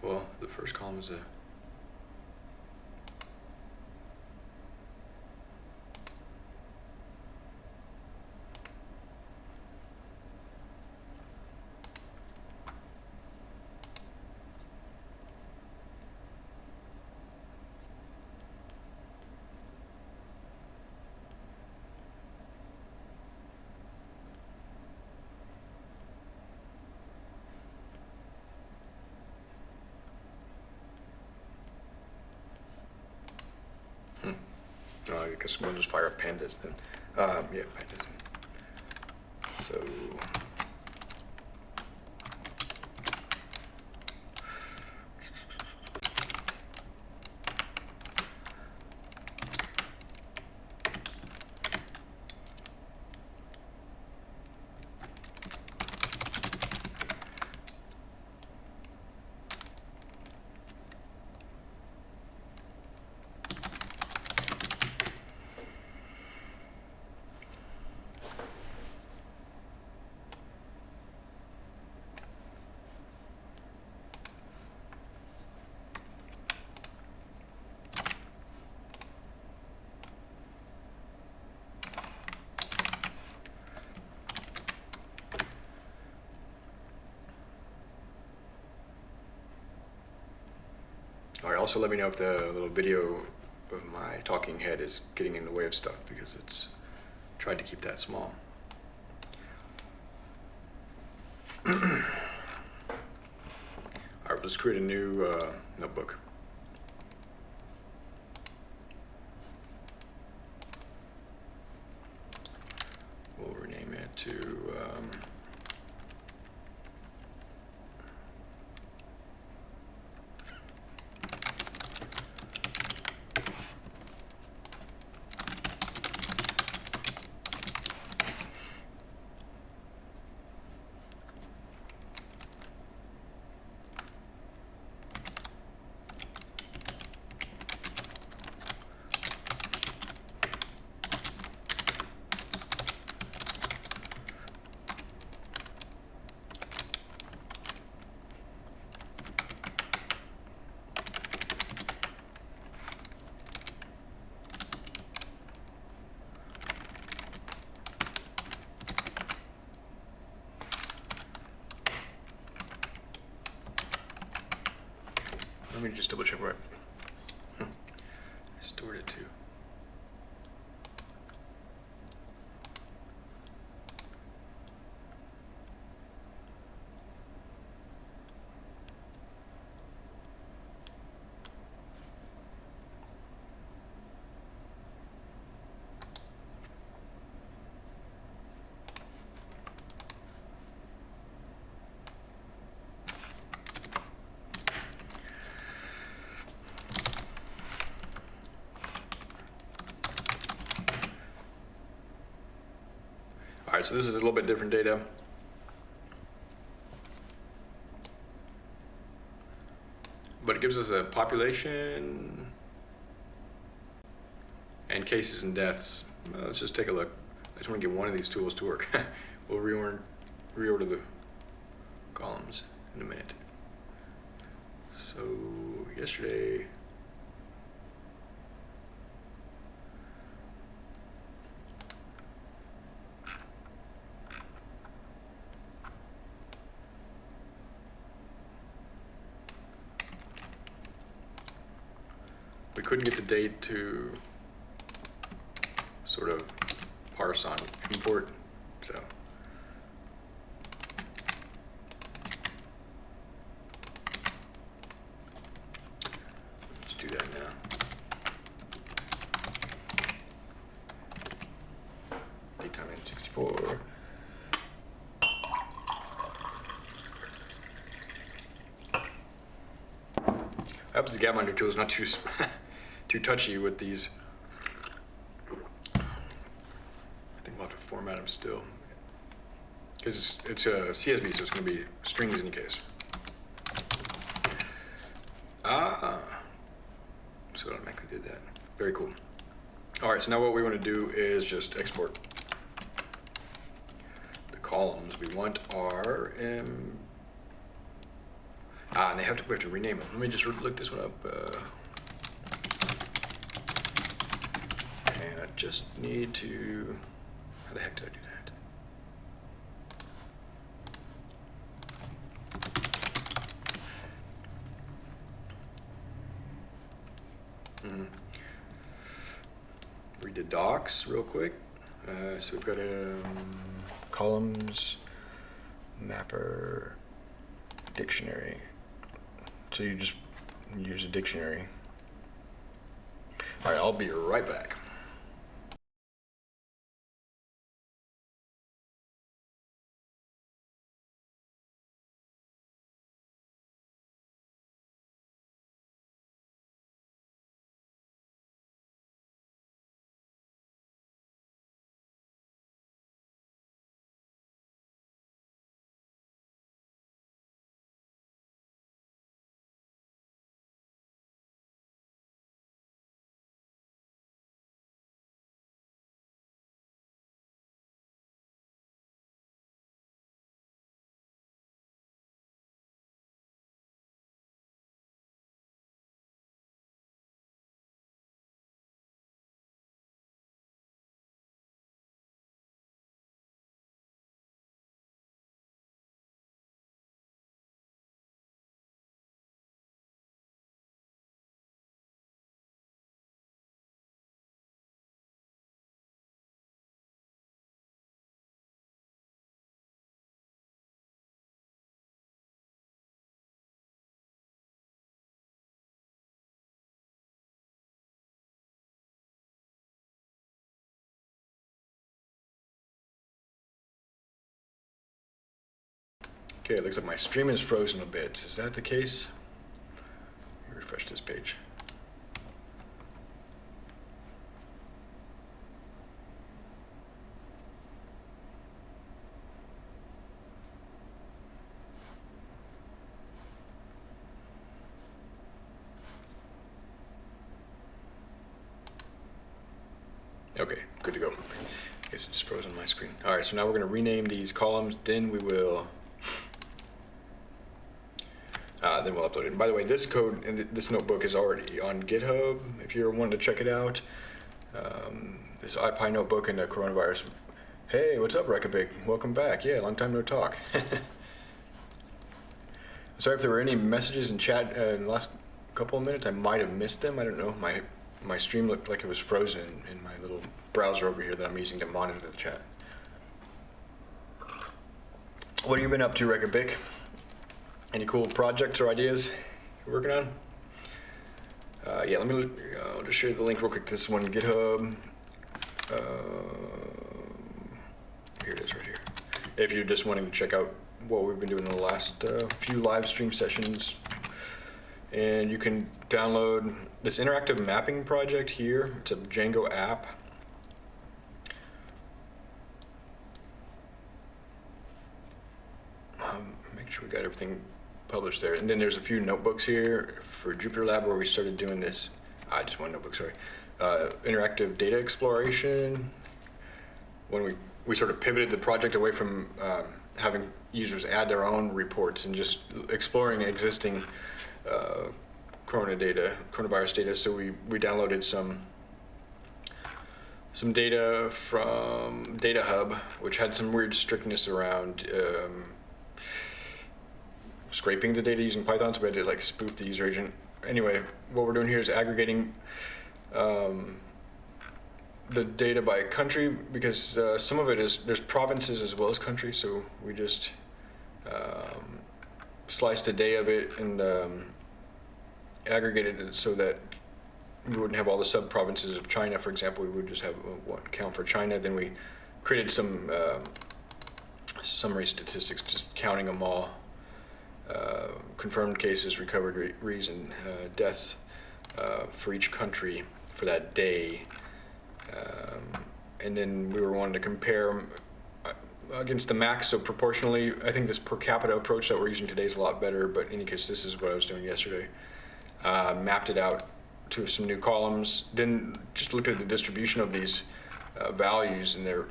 Well, the first column is a Oh, I guess we'll just fire up pandas then. Um, yeah, pandas. So. Also let me know if the little video of my talking head is getting in the way of stuff because it's tried to keep that small. All right, let's create a new uh, notebook. Right, so this is a little bit different data. But it gives us a population and cases and deaths. Well, let's just take a look. I just want to get one of these tools to work. we'll reorder, reorder the columns in a minute. So yesterday, we couldn't get the date to sort of parse on import, so. Let's do that now. Datetime in 64. I hope the Gapminder tool is not too too touchy with these. I think we'll have to format them still. Because it's, it's a CSV, so it's going to be strings in any case. Ah, so it automatically did that. Very cool. All right, so now what we want to do is just export the columns. We want our um, ah, and they have to we have to rename them. Let me just look this one up. Uh, and I just need to. How the heck did I do that? Mhm. Read the docs real quick. Uh, so we've got um, columns, mapper, dictionary. So you just use a dictionary. All right, I'll be right back. Okay, it looks like my stream is frozen a bit. Is that the case? Let me refresh this page. Okay, good to go. I guess it just froze on my screen. All right, so now we're going to rename these columns. Then we will. Uh, then we'll upload it. And by the way, this code and th- this notebook is already on GitHub. If you're wanting to check it out, um, this iPi notebook and the coronavirus. Hey, what's up, Rekabig? Welcome back. Yeah, long time no talk. Sorry if there were any messages in chat uh, in the last couple of minutes. I might have missed them. I don't know. My my stream looked like it was frozen in my little browser over here that I'm using to monitor the chat. What have you been up to, Record Big? Any cool projects or ideas you're working on? Uh, yeah, let me. I'll just share the link real quick. This one, GitHub. Uh, here it is, right here. If you're just wanting to check out what we've been doing in the last uh, few live stream sessions, and you can download this interactive mapping project here. It's a Django app. Um, make sure we got everything published there. And then there's a few notebooks here for Jupyter Lab where we started doing this. I just one notebook, sorry. Uh, interactive data exploration. When we, we sort of pivoted the project away from um, having users add their own reports and just exploring existing uh, corona data, coronavirus data. So we, we downloaded some some data from Data Hub, which had some weird strictness around um, scraping the data using Python, so we had to like spoof the user agent. Anyway, what we're doing here is aggregating um, the data by country because uh, some of it is there's provinces as well as countries. So we just um, sliced a day of it and um, aggregated it so that we wouldn't have all the sub provinces of China. For example, we would just have uh, one count for China. Then we created some um summary statistics, just counting them all uh, confirmed cases, recovered re- reason, uh, deaths uh, for each country for that day. Um, and then we were wanting to compare uh, against the max, so proportionally, I think this per capita approach that we're using today is a lot better, but in any case, this is what I was doing yesterday. Mapped it out to some new columns, then just looked at the distribution of these values, and they're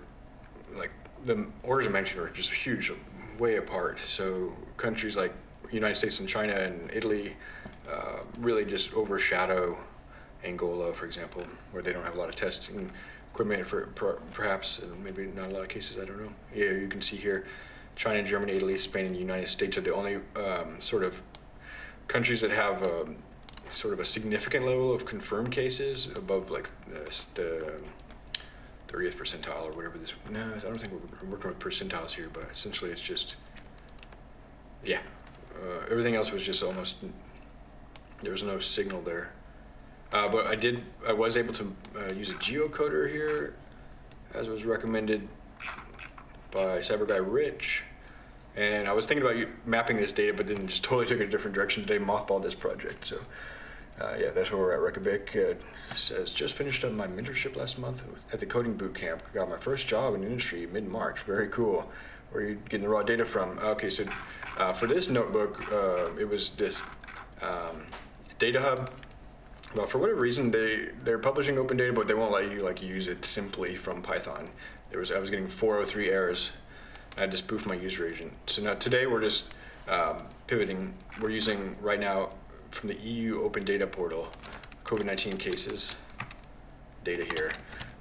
like the orders I mentioned are just huge, way apart. So countries like United States and China and Italy uh, really just overshadow Angola, for example, where they don't have a lot of testing equipment for perhaps, maybe not a lot of cases. I don't know. Yeah, you can see here, China, Germany, Italy, Spain, and the United States are the only um, sort of countries that have um, sort of a significant level of confirmed cases above like the, the 30th percentile or whatever this. No, I don't think we're working with percentiles here, but essentially it's just, yeah. Uh, everything else was just almost, there was no signal there. Uh, but I did, I was able to uh, use a geocoder here, as was recommended by cyber guy Rich. And I was thinking about mapping this data, but then just totally took a different direction today, mothballed this project. So uh, yeah, that's where we're at. Reykjavik uh, says, just finished up my mentorship last month at the coding boot camp. Got my first job in industry mid-March. Very cool. Where are you getting the raw data from? Okay, so uh, for this notebook, uh, it was this um, Data Hub. Well, for whatever reason, they they're publishing open data, but they won't let you like use it simply from Python. There was I was getting 403 errors. I had to spoof my user agent. So now today we're just um, pivoting. We're using right now from the EU Open Data Portal, COVID-19 cases data here.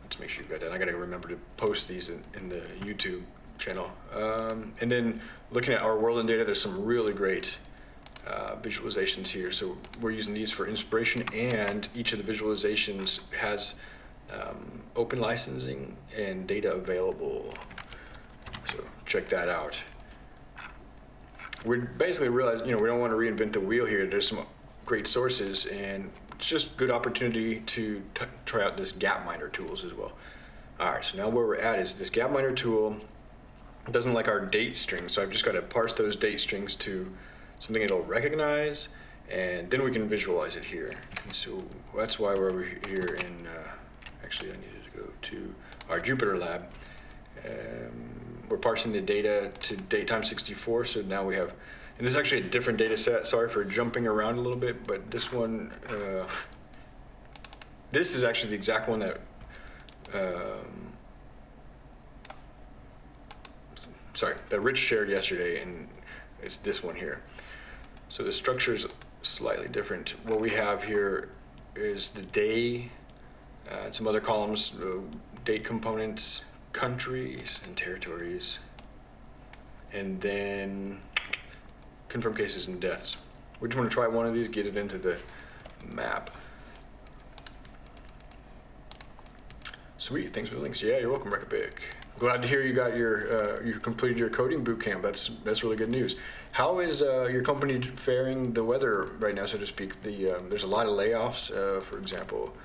Let's make sure you've got that. I gotta remember to post these in, in the YouTube channel. Um, and then looking at our world in data, there's some really great uh, visualizations here. So we're using these for inspiration and each of the visualizations has um, open licensing and data available. So check that out. We basically realized, you know, we don't want to reinvent the wheel here. There's some great sources and it's just good opportunity to try out this Gapminder tools as well. All right, so now where we're at is this Gapminder tool doesn't like our date strings, so I've just got to parse those date strings to something it'll recognize, and then we can visualize it here. And so that's why we're over here in, uh, actually I needed to go to our Jupyter lab. Um, we're parsing the data to date time 64, so now we have, and this is actually a different data set. Sorry for jumping around a little bit, but this one, uh, this is actually the exact one that, um, sorry, that Rich shared yesterday, and it's this one here. So the structure is slightly different. What we have here is the day, uh, some other columns, uh, date components, countries and territories, and then confirmed cases and deaths. We just want to try one of these, get it into the map. Sweet, thanks for the links. Yeah, you're welcome, Recabic. Glad to hear you got your, uh, you completed your coding boot camp. That's that's really good news. How is uh, your company faring the weather right now, so to speak? The um, there's a lot of layoffs, uh, for example,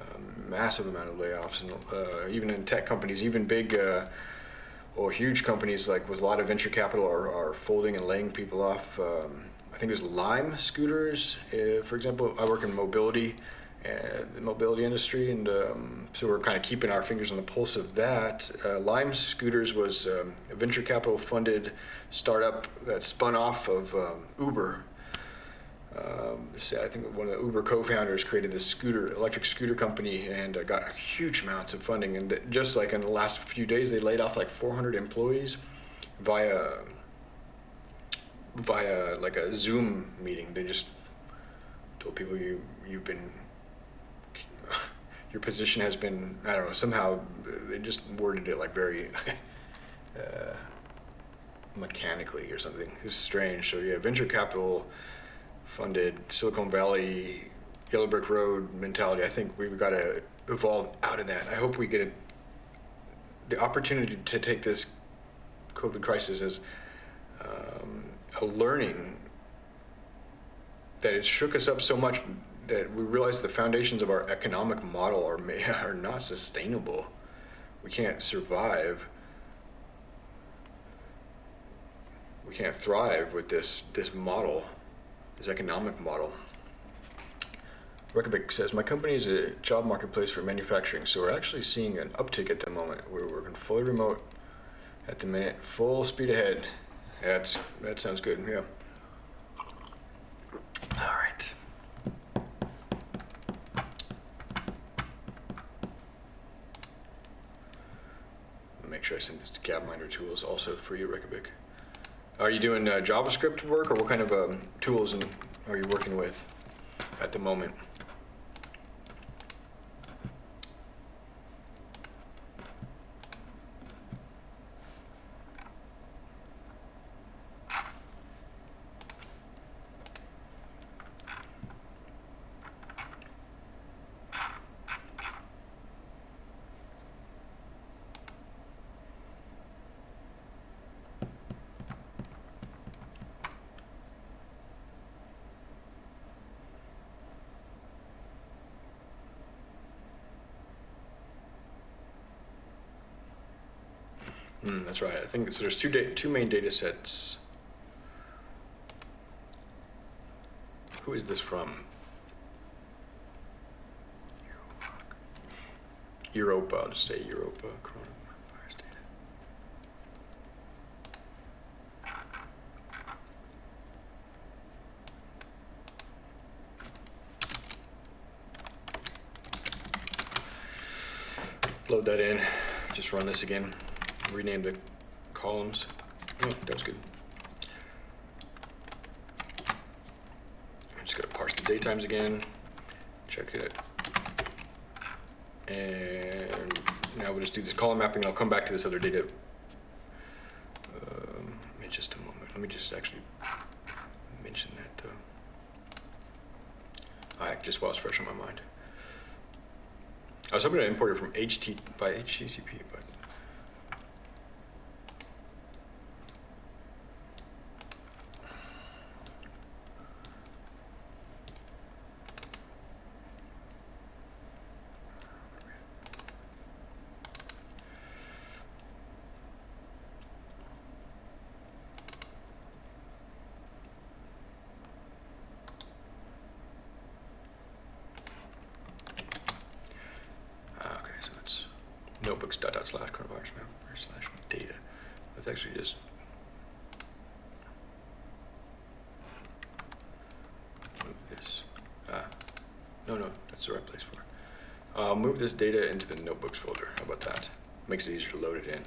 um, massive amount of layoffs, and uh, even in tech companies, even big uh, or huge companies like with a lot of venture capital are, are folding and laying people off. Um, I think it was Lime Scooters, uh, for example. I work in mobility the mobility industry, and um, so we're kind of keeping our fingers on the pulse of that. Uh, Lime Scooters was um, a venture capital funded startup that spun off of um, Uber. Um, I think one of the Uber co-founders created this scooter, electric scooter company, and uh, got huge amounts of funding. And just like in the last few days, they laid off like 400 employees via via like a Zoom meeting. They just told people you you've been your position has been, I don't know, somehow they just worded it like very uh, mechanically or something. It's strange. So yeah, venture capital funded Silicon Valley, Yellow Brick Road mentality. I think we've got to evolve out of that. I hope we get a, the opportunity to take this COVID crisis as um, a learning that it shook us up so much that we realize the foundations of our economic model are are not sustainable. We can't survive. We can't thrive with this this model, this economic model. Reykjavik says, my company is a job marketplace for manufacturing, so we're actually seeing an uptick at the moment. We're working fully remote at the minute, full speed ahead. That's, that sounds good, yeah. All right. Make sure I send this to Gapminder tools also for you, Reykjavik. Are you doing uh, JavaScript work or what kind of um, tools and are you working with at the moment? Mm, that's right. I think so there's two two main data sets. Who is this from? Europa. I'll just say Europa coronavirus data. Load that in. Just run this again rename the columns. Oh, that was good. I'm just gonna parse the datetimes again, check it. And now we'll just do this column mapping. I'll come back to this other data um, in just a moment. Let me just actually mention that though. All right, just while it's fresh on my mind. I was hoping to import it from HT by HTTP, but notebooks dot dot slash coronavirus slash data. Let's actually just move this. Ah, no, no, that's the right place for it. I'll move this data into the notebooks folder. How about that? Makes it easier to load it in.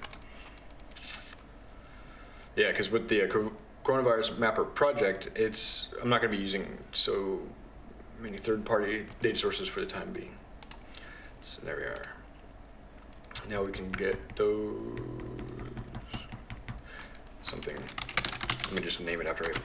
Yeah, because with the uh, coronavirus mapper project, it's I'm not going to be using so many third-party data sources for the time being. So there we are. Now we can get those something. Let me just name it after it.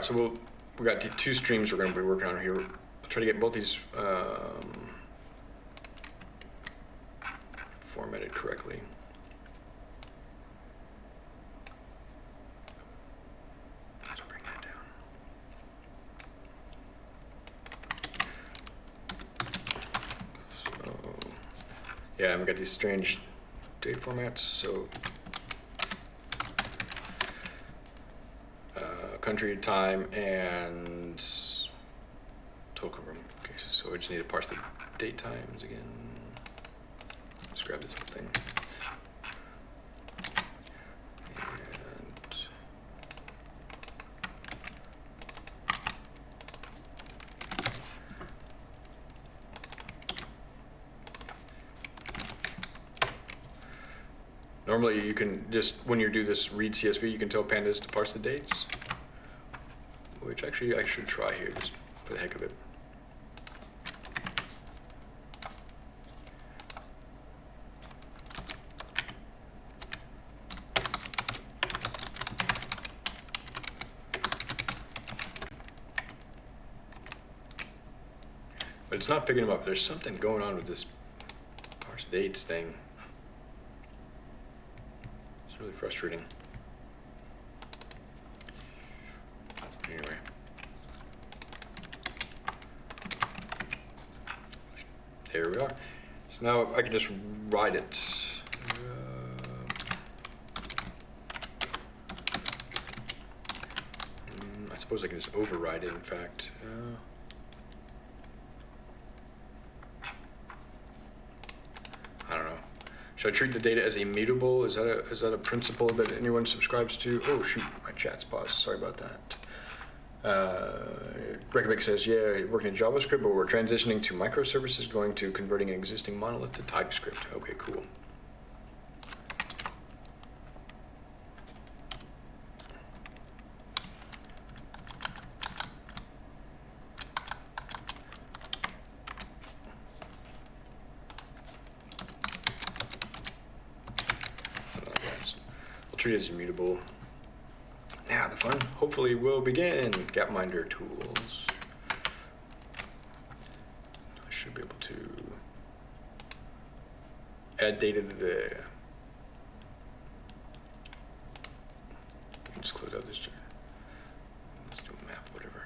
right, so we'll, we got two streams we're gonna be working on here. I'll try to get both these, um, formatted correctly. Yeah, we got these strange date formats, so country, time, and total room cases. So we just need to parse the date times again. Let's grab this whole thing. Normally, you can just, when you do this read CSV, you can tell pandas to parse the dates, actually I should try here just for the heck of it. But it's not picking them up. There's something going on with this parse dates thing. It's really frustrating. Anyway. There we are. So now I can just write it. Uh, I suppose I can just override it, in fact. Uh, I don't know. Should I treat the data as immutable? Is that a, is that a principle that anyone subscribes to? Oh, shoot, my chat's paused. Sorry about that. Uh, Reykjavik says, yeah, working in JavaScript, but we're transitioning to microservices, going to converting an existing monolith to TypeScript. Okay, cool. Treat it as immutable. Hopefully will begin. Gapminder tools. I should be able to add data to the. Just close out this. jar. Let's do a map, whatever.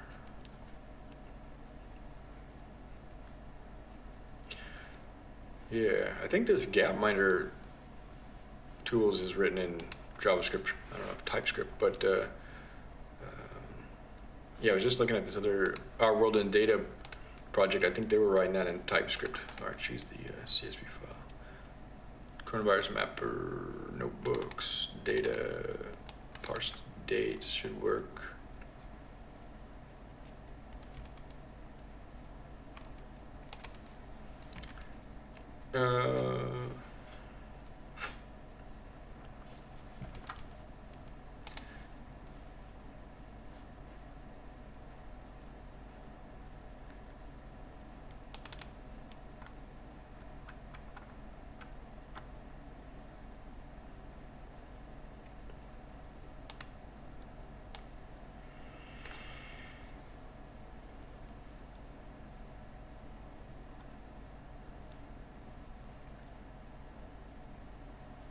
Yeah, I think this Gapminder tools is written in JavaScript. I don't know TypeScript, but uh, yeah, I was just looking at this other our world in data project. I think they were writing that in TypeScript. All right, choose the uh, CSV file. Coronavirus mapper notebooks data parsed dates should work. Uh,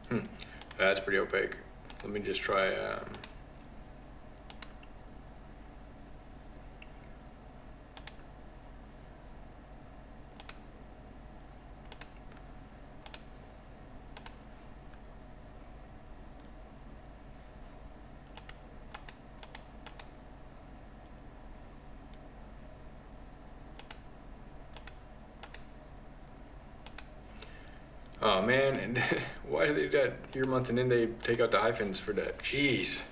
Hmm. That's pretty opaque. Let me just try. Um, oh man, and why they do that year, month, and then they take out the hyphens for that? Jeez.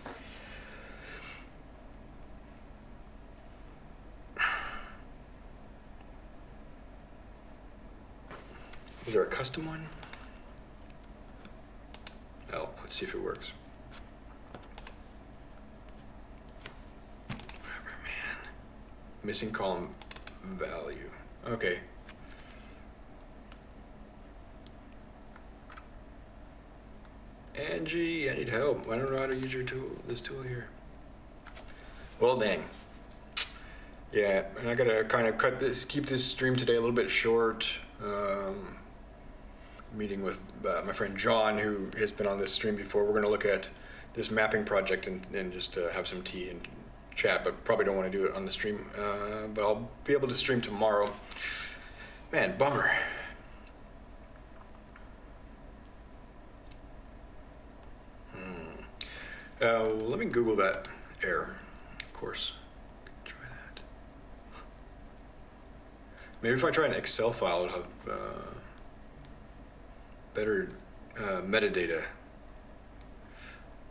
Is there a custom one? Oh, let's see if it works. Whatever, man. Missing column value. Okay. Angie, I need help. I don't know how to use your tool, this tool here. Well, dang. Yeah, and I gotta kind of cut this, keep this stream today a little bit short. Um, meeting with uh, my friend John, who has been on this stream before. We're gonna look at this mapping project and, and just uh, have some tea and chat, but probably don't want to do it on the stream. Uh, but I'll be able to stream tomorrow. Man, bummer. Uh, let me Google that error, of course. Try that. Maybe if I try an Excel file, it'll have uh, better uh, metadata.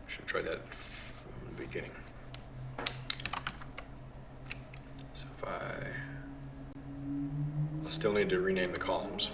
Should try that from the beginning. So if I, I'll still need to rename the columns.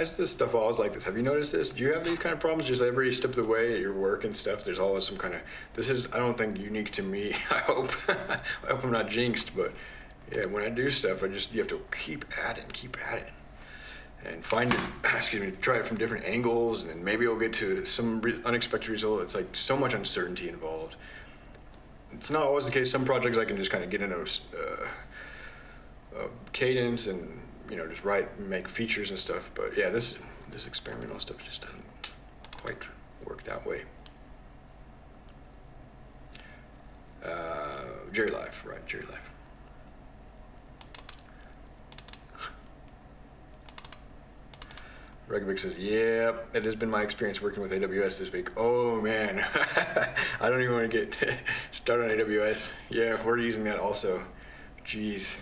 Is this stuff always like this? Have you noticed this? Do you have these kind of problems just every step of the way at your work and stuff? There's always some kind of, this is, I don't think unique to me. I hope, I hope I'm not jinxed, but yeah, when I do stuff, I just, you have to keep at it and keep at it and find it, excuse me, to try it from different angles, and maybe I'll get to some re unexpected result. It's like so much uncertainty involved. It's not always the case. Some projects I can just kind of get in a, uh, a cadence and you know just write, make features and stuff. But yeah, this this experimental stuff just doesn't quite work that way. Uh, Jerry life, right? Jerry life. Regovic says, yeah, it has been my experience working with AWS this week. Oh man, I don't even want to get started on AWS. Yeah, we're using that also. Jeez.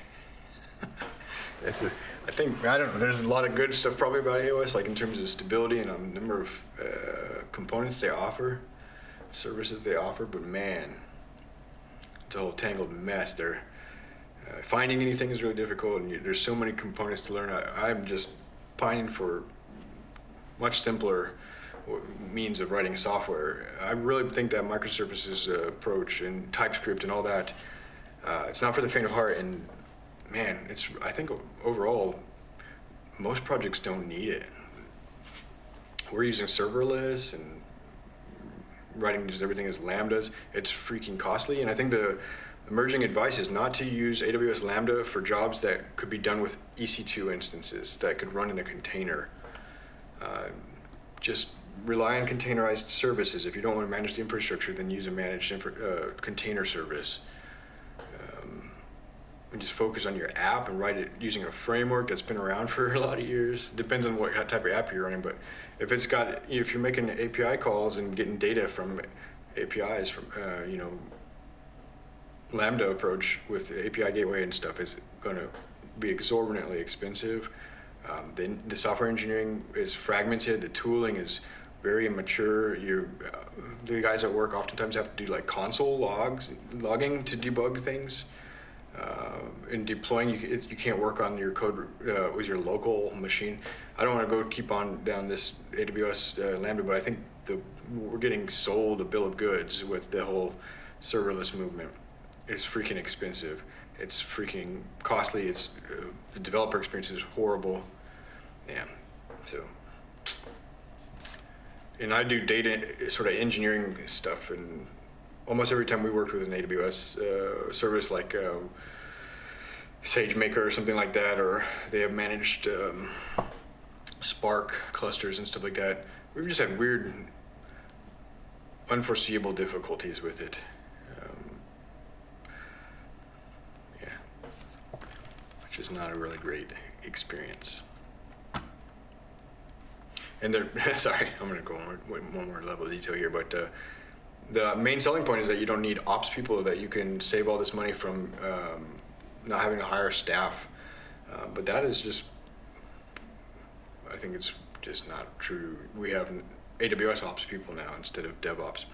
That's a, I think, I don't know, there's a lot of good stuff probably about AWS, like in terms of stability and a number of uh, components they offer, services they offer, but man, it's a whole tangled mess there. Uh, finding anything is really difficult and you, there's so many components to learn. I, I'm just pining for much simpler means of writing software. I really think that microservices uh, approach and TypeScript and all that, uh, it's not for the faint of heart. And man, it's I think overall, most projects don't need it. We're using serverless and writing just everything as lambdas. It's freaking costly, and I think the emerging advice is not to use AWS Lambda for jobs that could be done with EC2 instances that could run in a container. Uh, just rely on containerized services. If you don't want to manage the infrastructure, then use a managed uh, container service. And just focus on your app and write it using a framework that's been around for a lot of years. Depends on what type of app you're running, but if it's got, if you're making API calls and getting data from APIs from, uh, you know, Lambda approach with API gateway and stuff is going to be exorbitantly expensive. Um, the, the, software engineering is fragmented. The tooling is very immature. You, uh, the guys at work oftentimes have to do like console logs, logging to debug things. Uh, in deploying, you, you can't work on your code uh, with your local machine. I don't want to go keep on down this AWS uh, Lambda, but I think the, we're getting sold a bill of goods with the whole serverless movement. It's freaking expensive. It's freaking costly. It's uh, the developer experience is horrible. Yeah, so. And I do data sort of engineering stuff, and almost every time we worked with an AWS uh, service like uh, SageMaker or something like that, or they have managed um, Spark clusters and stuff like that, we've just had weird, unforeseeable difficulties with it. Um, yeah, which is not a really great experience. And they're, sorry, I'm gonna go one, one more level of detail here, but uh, the main selling point is that you don't need ops people, that you can save all this money from um, not having to hire staff. Uh, but that is just, I think it's just not true. We have AWS ops people now instead of DevOps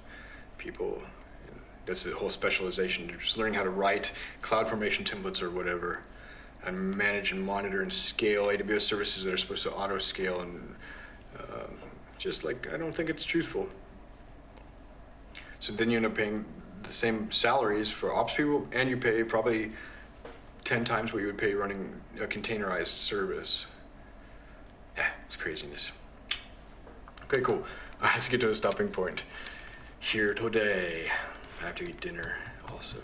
people. And that's the whole specialization. Just learning how to write CloudFormation templates or whatever and manage and monitor and scale AWS services that are supposed to auto scale and uh, just like, I don't think it's truthful. So then you end up paying the same salaries for ops people and you pay probably 10 times what you would pay running a containerized service. Yeah, it's craziness. Okay, cool. Let's get to a stopping point here today. I have to eat dinner also.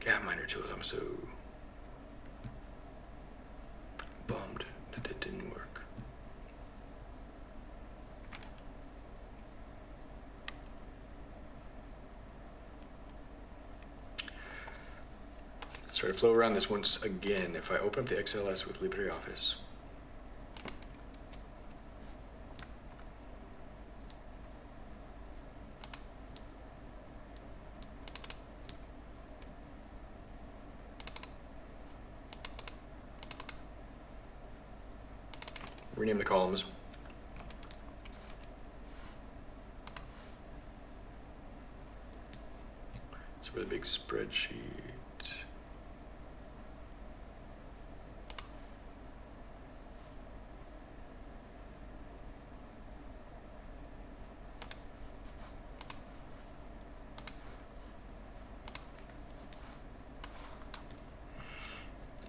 Gapminder tools, I'm so bummed that it didn't work. Try to flow around this once again. If I open up the XLS with LibreOffice, rename the columns. It's a really big spreadsheet.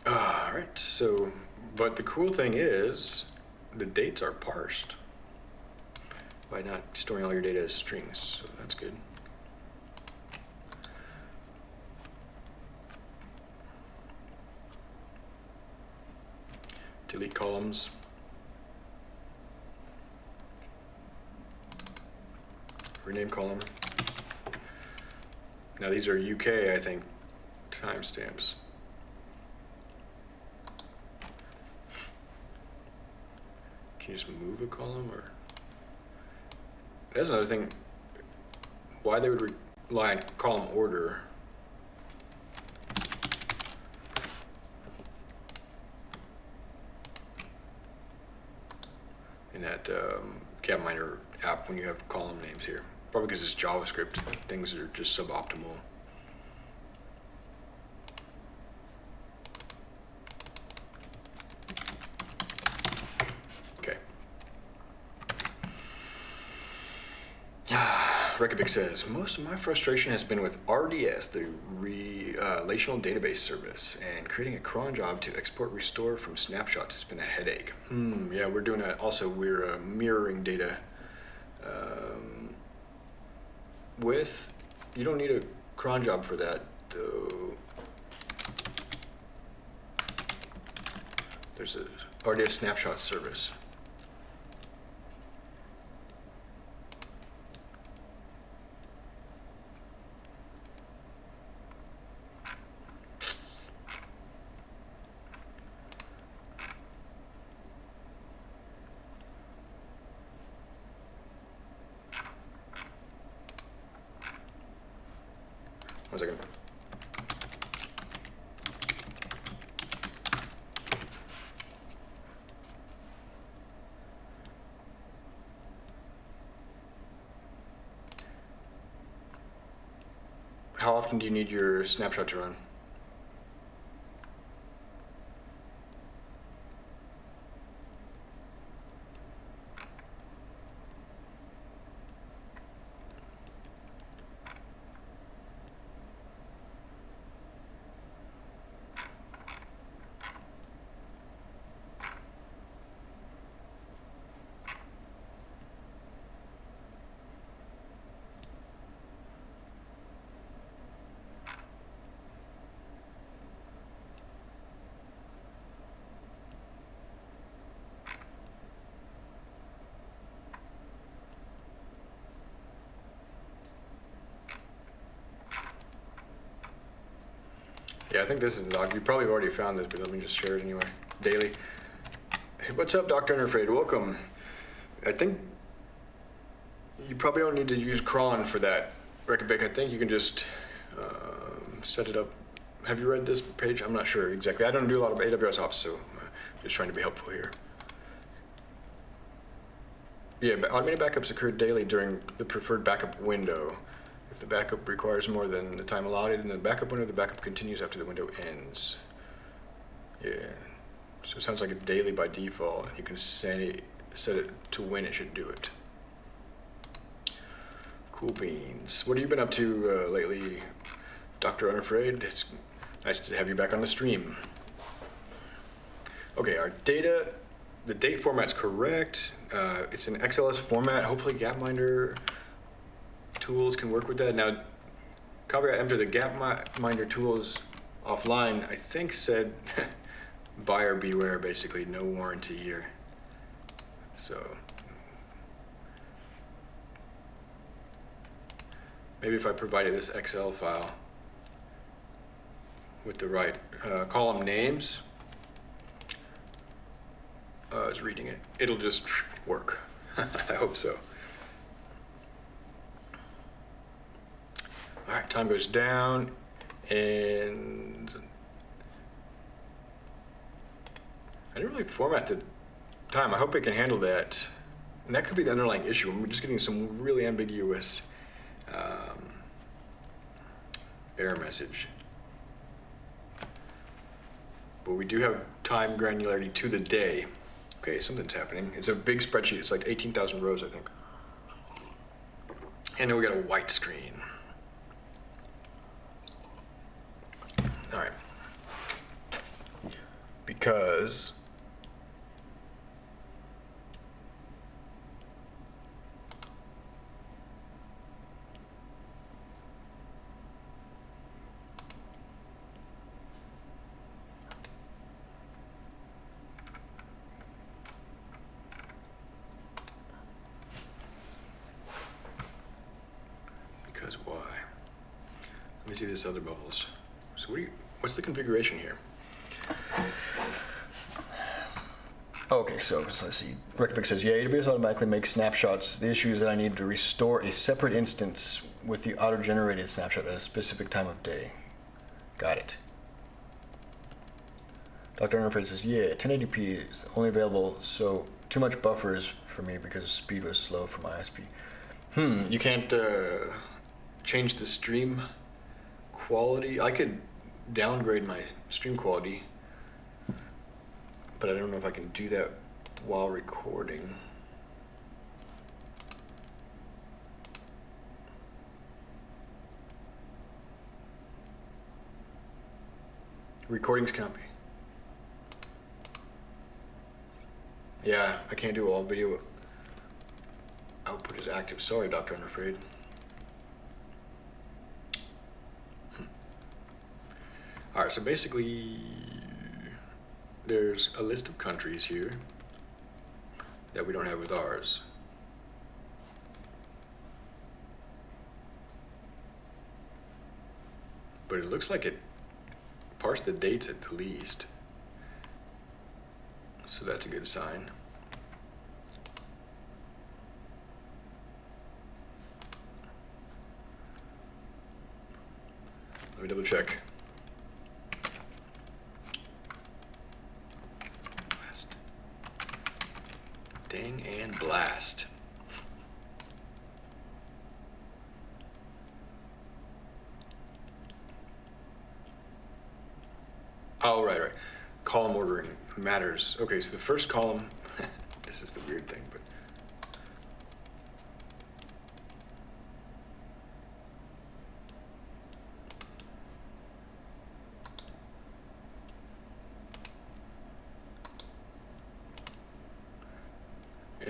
All right, so, but the cool thing is, the dates are parsed by not storing all your data as strings, so that's good. Delete columns. Rename column. Now these are UK, I think, timestamps. Can you just move a column or? That's another thing. Why they would rely on column order. In that um, Gapminder app when you have column names here. Probably because it's JavaScript, things are just suboptimal. Says, most of my frustration has been with RDS, the uh, Relational Database Service, and creating a cron job to export restore from snapshots has been a headache. Hmm, yeah, we're doing that. Also, we're uh, mirroring data um, with, you don't need a cron job for that, though. There's a RDS snapshot service. One second. How often do you need your snapshot to run? Think this is the doc. You probably already found this, but let me just share it anyway. Daily. Hey, what's up, Dr. Unafraid? Welcome. I think you probably don't need to use cron for that, Reykjavik. I think you can just um, set it up have you read this page? I'm not sure exactly. I don't do a lot of AWS ops, so uh, just trying to be helpful here. Yeah, automated backups occur daily during the preferred backup window. If the backup requires more than the time allotted in the backup window, the backup continues after the window ends. Yeah, so it sounds like it's daily by default. You can say, set it to when it should do it. Cool beans. What have you been up to uh, lately, Dr. Unafraid? It's nice to have you back on the stream. Okay, our data, the date format's correct. Uh, it's an XLS format. Hopefully Gapminder tools can work with that. Now, I entered the Gapminder tools offline, I think said buyer beware, basically, no warranty here. So, maybe if I provided this Excel file with the right uh, column names, uh, I was reading it, it'll just work. I hope so. All right, time goes down and I didn't really format the time. I hope it can handle that. And that could be the underlying issue. We're just getting some really ambiguous um, error message. But we do have time granularity to the day. Okay, something's happening. It's a big spreadsheet. It's like 18,000 rows, I think. And then we got a white screen. All right. Because Because why? Let me see this other bubbles. So what do you, what's the configuration here? Okay, so let's see. RecVic says, yeah, AWS automatically makes snapshots. The issue is that I need to restore a separate instance with the auto-generated snapshot at a specific time of day. Got it. Dr. Interface says, yeah, 1080p is only available, so too much buffers for me because speed was slow for my ISP. Hmm, you can't uh, change the stream quality. I could downgrade my stream quality, but I don't know if I can do that while recording. Recordings be. Yeah, I can't do all video output is active. Sorry, Dr. Unafraid. Hmm. All right, so basically, there's a list of countries here that we don't have with ours. But it looks like it parsed the dates at the least. So that's a good sign. Let me double check. Blast. Dang and blast. Oh, right, right. Column ordering matters. Okay, so the first column, this is the weird thing, but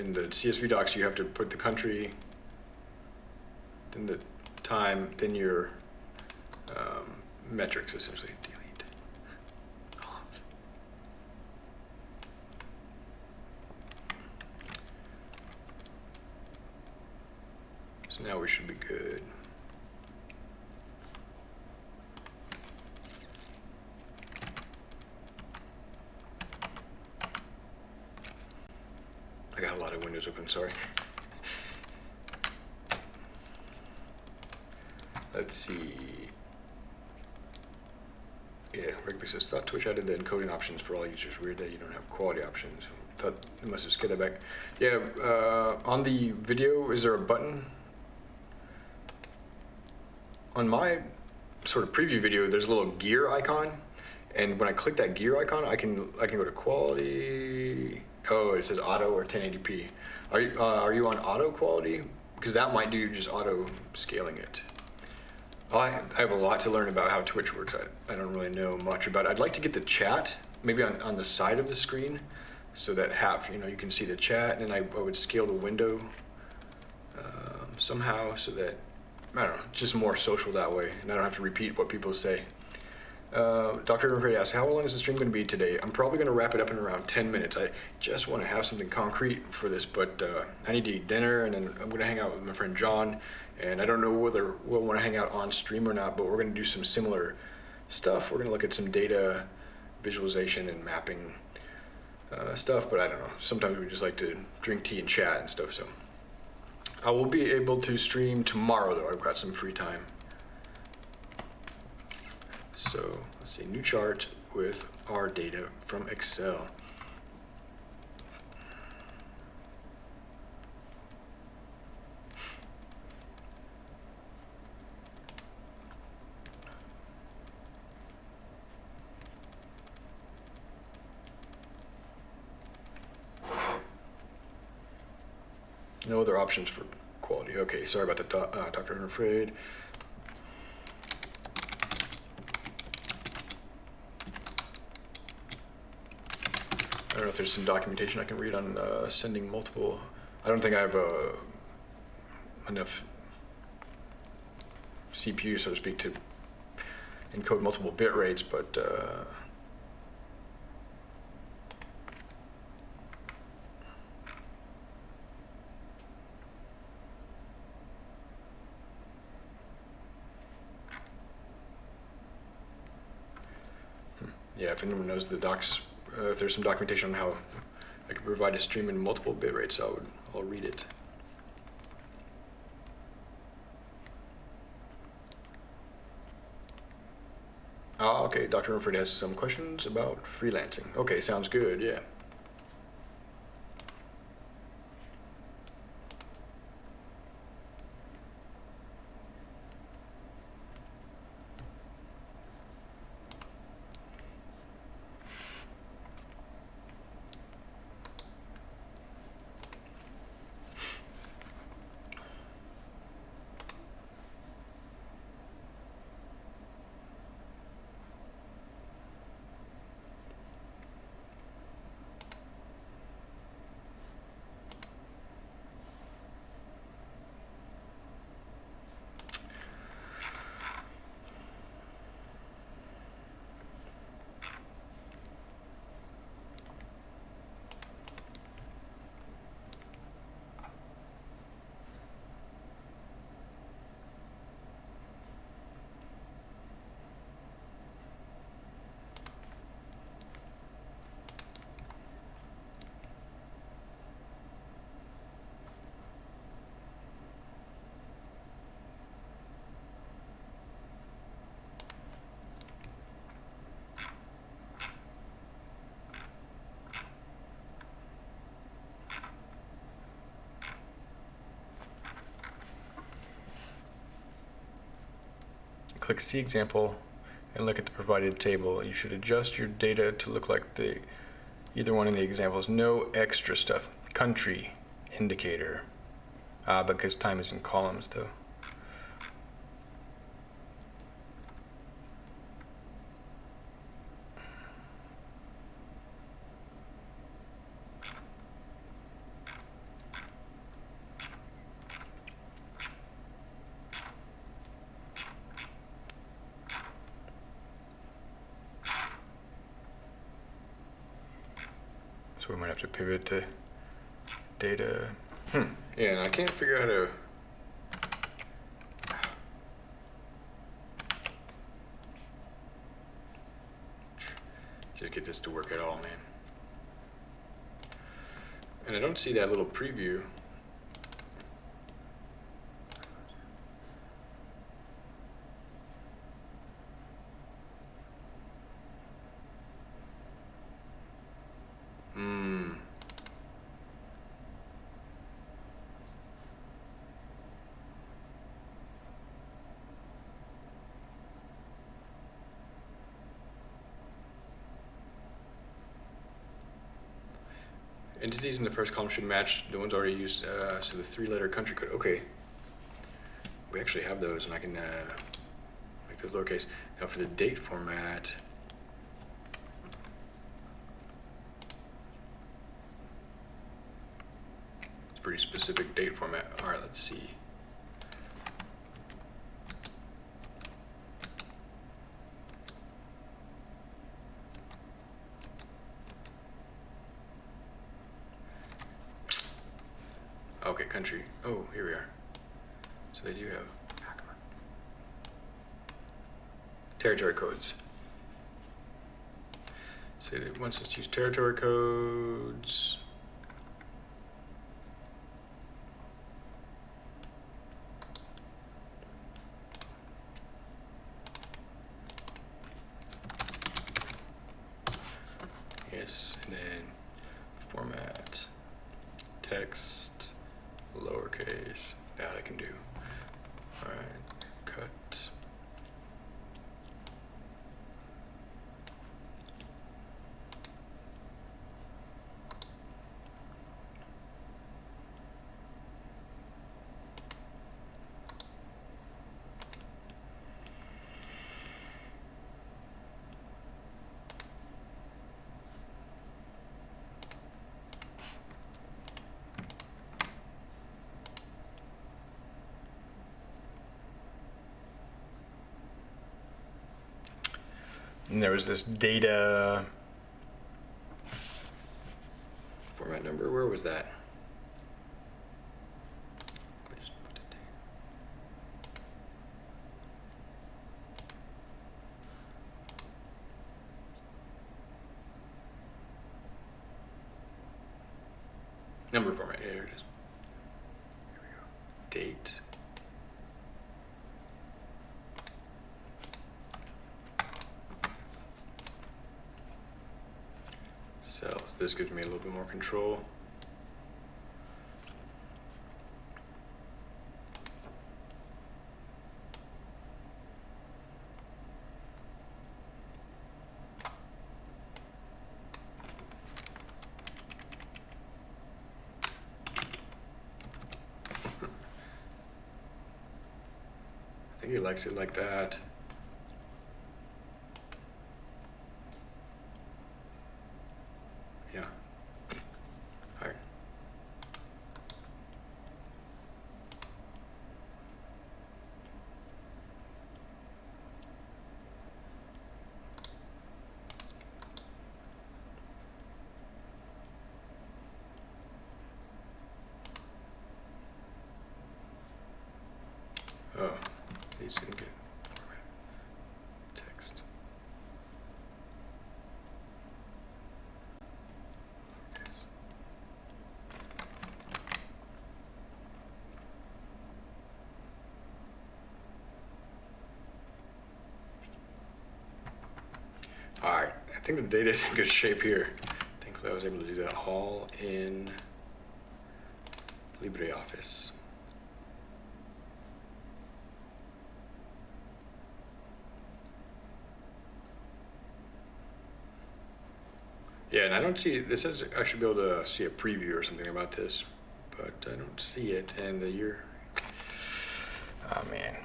in the CSV docs, you have to put the country, then the time, then your um, metrics essentially. Delete. So now we should be good. I got a lot of windows open, sorry. Let's see. Yeah, Rick says, thought Twitch added the encoding options for all users. Weird that you don't have quality options. Thought it must have scaled that back. Yeah, uh, on the video, is there a button? On my sort of preview video, there's a little gear icon, and when I click that gear icon, I can I can go to quality. Oh, it says auto or 1080p. Are you uh, are you on auto quality? Because that might do just auto scaling it. I, I have a lot to learn about how Twitch works. I, I don't really know much about it. I'd like to get the chat maybe on, on the side of the screen so that half, you know, you can see the chat and then I, I would scale the window um, somehow so that, I don't know, just more social that way and I don't have to repeat what people say. Uh, Dr. Everett asks, how long is the stream going to be today? I'm probably going to wrap it up in around 10 minutes. I just want to have something concrete for this, but uh, I need to eat dinner and then I'm going to hang out with my friend John and I don't know whether we'll want to hang out on stream or not, but we're going to do some similar stuff. We're going to look at some data visualization and mapping uh, stuff, but I don't know. Sometimes we just like to drink tea and chat and stuff, so. I will be able to stream tomorrow, though. I've got some free time. So let's see, new chart with our data from Excel. No other options for quality. Okay, sorry about that, uh, Dr. Unafraid. Don't know if there's some documentation I can read on uh, sending multiple. I don't think I have uh, enough CPU, so to speak, to encode multiple bit rates, but uh, Yeah, if anyone knows the docs, uh, if there's some documentation on how I can provide a stream in multiple bit rates, I would, I'll read it. Ah, okay, Dr. Rumford has some questions about freelancing. Okay, sounds good, yeah. Click See Example and look at the provided table. You should adjust your data to look like the either one of the examples. No extra stuff. Country indicator. Ah, because time is in columns though. So we might have to pivot to data. Hmm. Yeah, and I can't figure out how to. Just get this to work at all, man. And I don't see that little preview. Entities in the first column should match the ones already used, uh, so the three-letter country code, okay. We actually have those, and I can, uh, make those lowercase. Now for the date format. It's pretty specific date format. All right, let's see. Okay, country. Oh, here we are. So they do have territory codes. So once let's use territory codes. Yes, and then format text lowercase. That I can do. All right, cut. And there was this data format number. Where was that? We just put it there. Number format. Here it is. Here we go. Date. This gives me a little bit more control. I think he likes it like that. Yeah. All right. Oh, these didn't get format. Text. Lowercase. All right, I think the data is in good shape here. Thankfully, I was able to do that all in LibreOffice. Yeah, and I don't see, this says I should be able to see a preview or something about this, but I don't see it, and the year. Oh, man.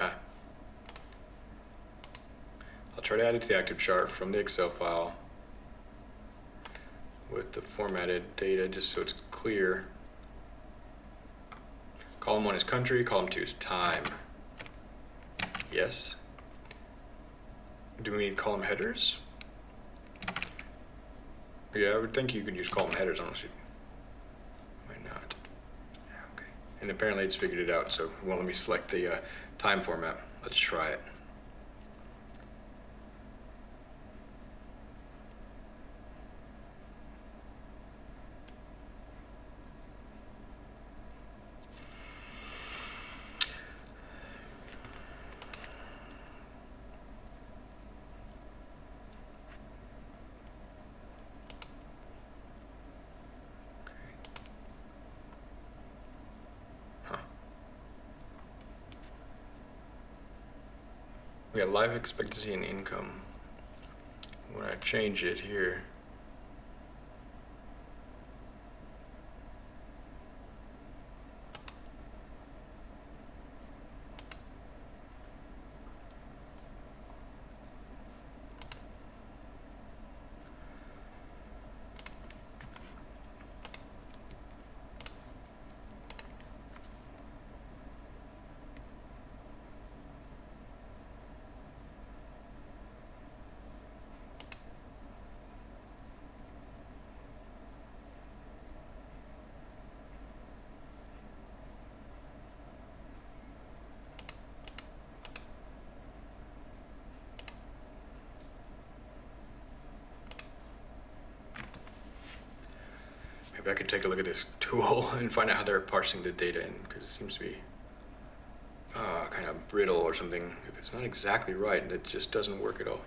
Ah. I'll try to add it to the active chart from the Excel file with the formatted data just so it's clear. Column one is country, column two is time. Yes. Do we need column headers? Yeah, I would think you could use column headers unless you might not. Okay. And apparently it's figured it out, so it won't let me select the uh, time format. Let's try it. Got life expectancy and income. When I change it here, could take a look at this tool and find out how they're parsing the data in, because it seems to be uh, kind of brittle or something. If it's not exactly right, it just doesn't work at all.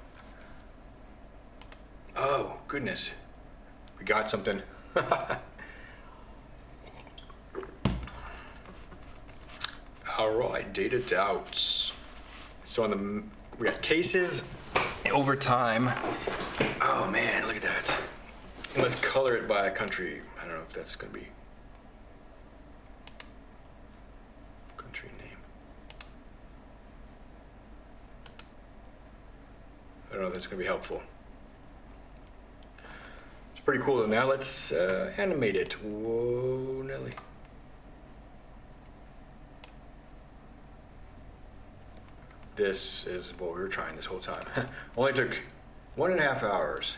Oh, goodness. We got something. All right, data doubts. So on the, we got cases over time. Oh man, look at that. And let's color it by a country. That's gonna be. Country name. I don't know if that's gonna be helpful. It's pretty cool though. Now let's uh, animate it. Whoa, Nelly. This is what we were trying this whole time. Only took one and a half hours.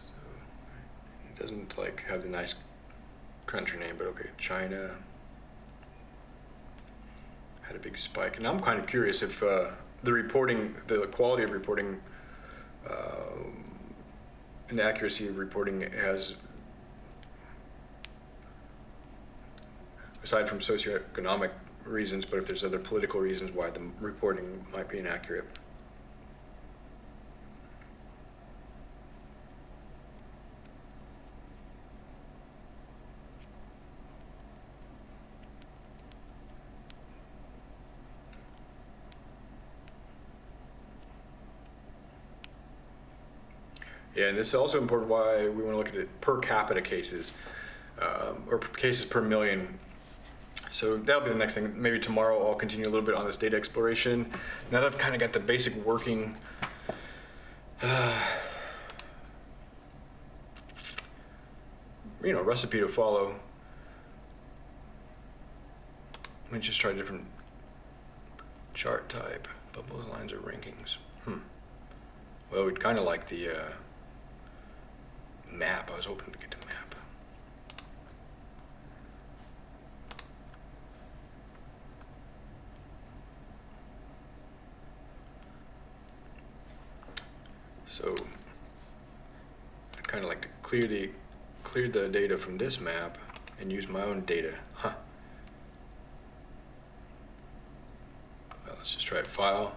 So, it doesn't like have the nice country name, but okay, China had a big spike, and I'm kind of curious if uh, the reporting, the quality of reporting, um, and the accuracy of reporting has, aside from socioeconomic reasons, but if there's other political reasons why the reporting might be inaccurate. Yeah, and this is also important why we want to look at it per capita cases, um, or cases per million. So that'll be the next thing. Maybe tomorrow I'll continue a little bit on this data exploration. Now that I've kind of got the basic working, uh, you know, recipe to follow. Let me just try a different chart type. Bubbles, lines, or rankings. Hmm. Well, we'd kind of like the uh, map. I was hoping to get to map. So I'd kind of like to clear the clear the data from this map and use my own data. Huh. Well, let's just try file,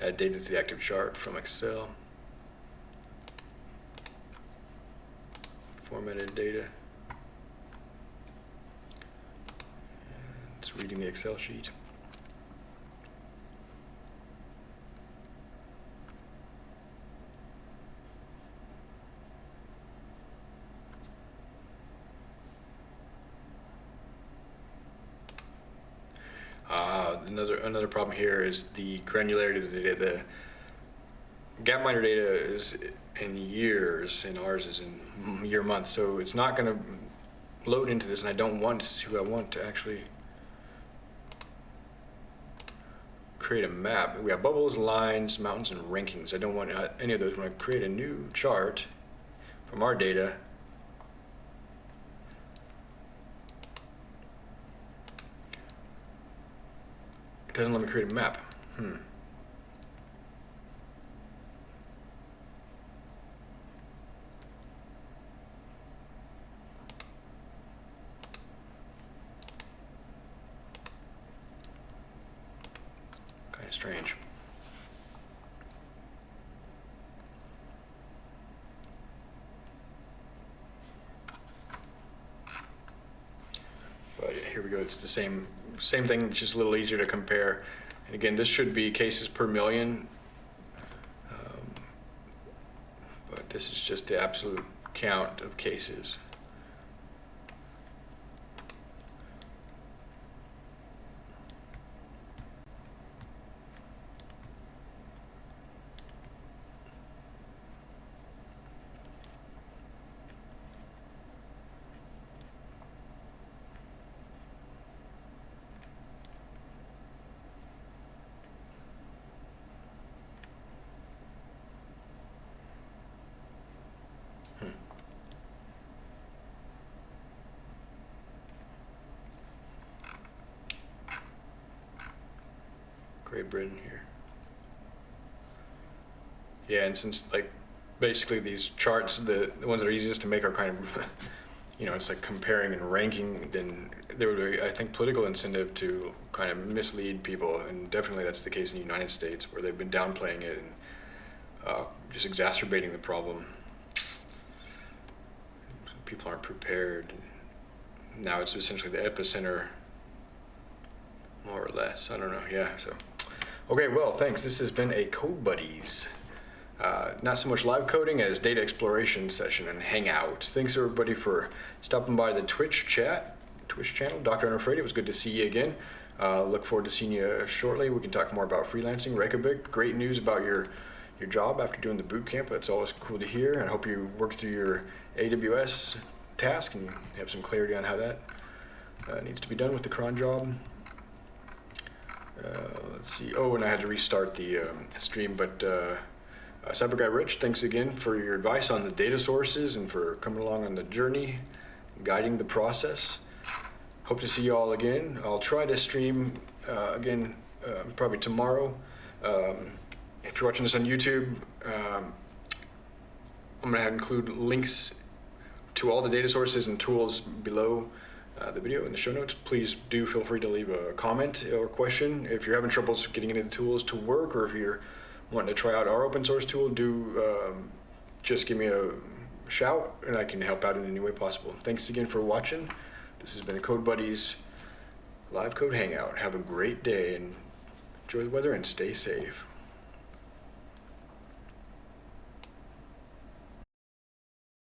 add data to the active chart from Excel. Formatted data. It's reading the Excel sheet. Uh, another another problem here is the granularity of the data. The Gapminder data is in years, and ours is in year month. So it's not going to load into this, and I don't want to. I want to actually create a map. We have bubbles, lines, mountains, and rankings. I don't want any of those. When I create a new chart from our data, it doesn't let me create a map. Hmm. strange. But here we go, it's the same, same thing, it's just a little easier to compare. And again, this should be cases per million, um, but this is just the absolute count of cases. And since like basically these charts, the, the ones that are easiest to make are kind of, you know, it's like comparing and ranking, then there would be, I think, political incentive to kind of mislead people. And definitely that's the case in the United States where they've been downplaying it and uh, just exacerbating the problem. People aren't prepared. Now it's essentially the epicenter, more or less. I don't know. Yeah. So, okay. Well, thanks. This has been a Code Buddies. Uh, not so much live coding as data exploration session and hangout. Thanks everybody for stopping by the Twitch chat, Twitch channel. Dr. Unafraid, it was good to see you again. Uh, look forward to seeing you shortly. We can talk more about freelancing. Reykjavik, great news about your your job after doing the boot camp. That's always cool to hear. I hope you work through your AWS task and have some clarity on how that uh, needs to be done with the cron job. Uh, let's see. Oh, and I had to restart the um, stream, but uh, uh, Cyber Guy Rich, thanks again for your advice on the data sources and for coming along on the journey, guiding the process. Hope to see you all again. I'll try to stream uh, again uh, probably tomorrow. Um, if you're watching this on YouTube, um, I'm going to include links to all the data sources and tools below uh, the video in the show notes. Please do feel free to leave a comment or question. If you're having troubles getting any of the tools to work or if you're wanting to try out our open source tool, do um, just give me a shout and I can help out in any way possible. Thanks again for watching. This has been Code Buddies Live Code Hangout. Have a great day and enjoy the weather and stay safe.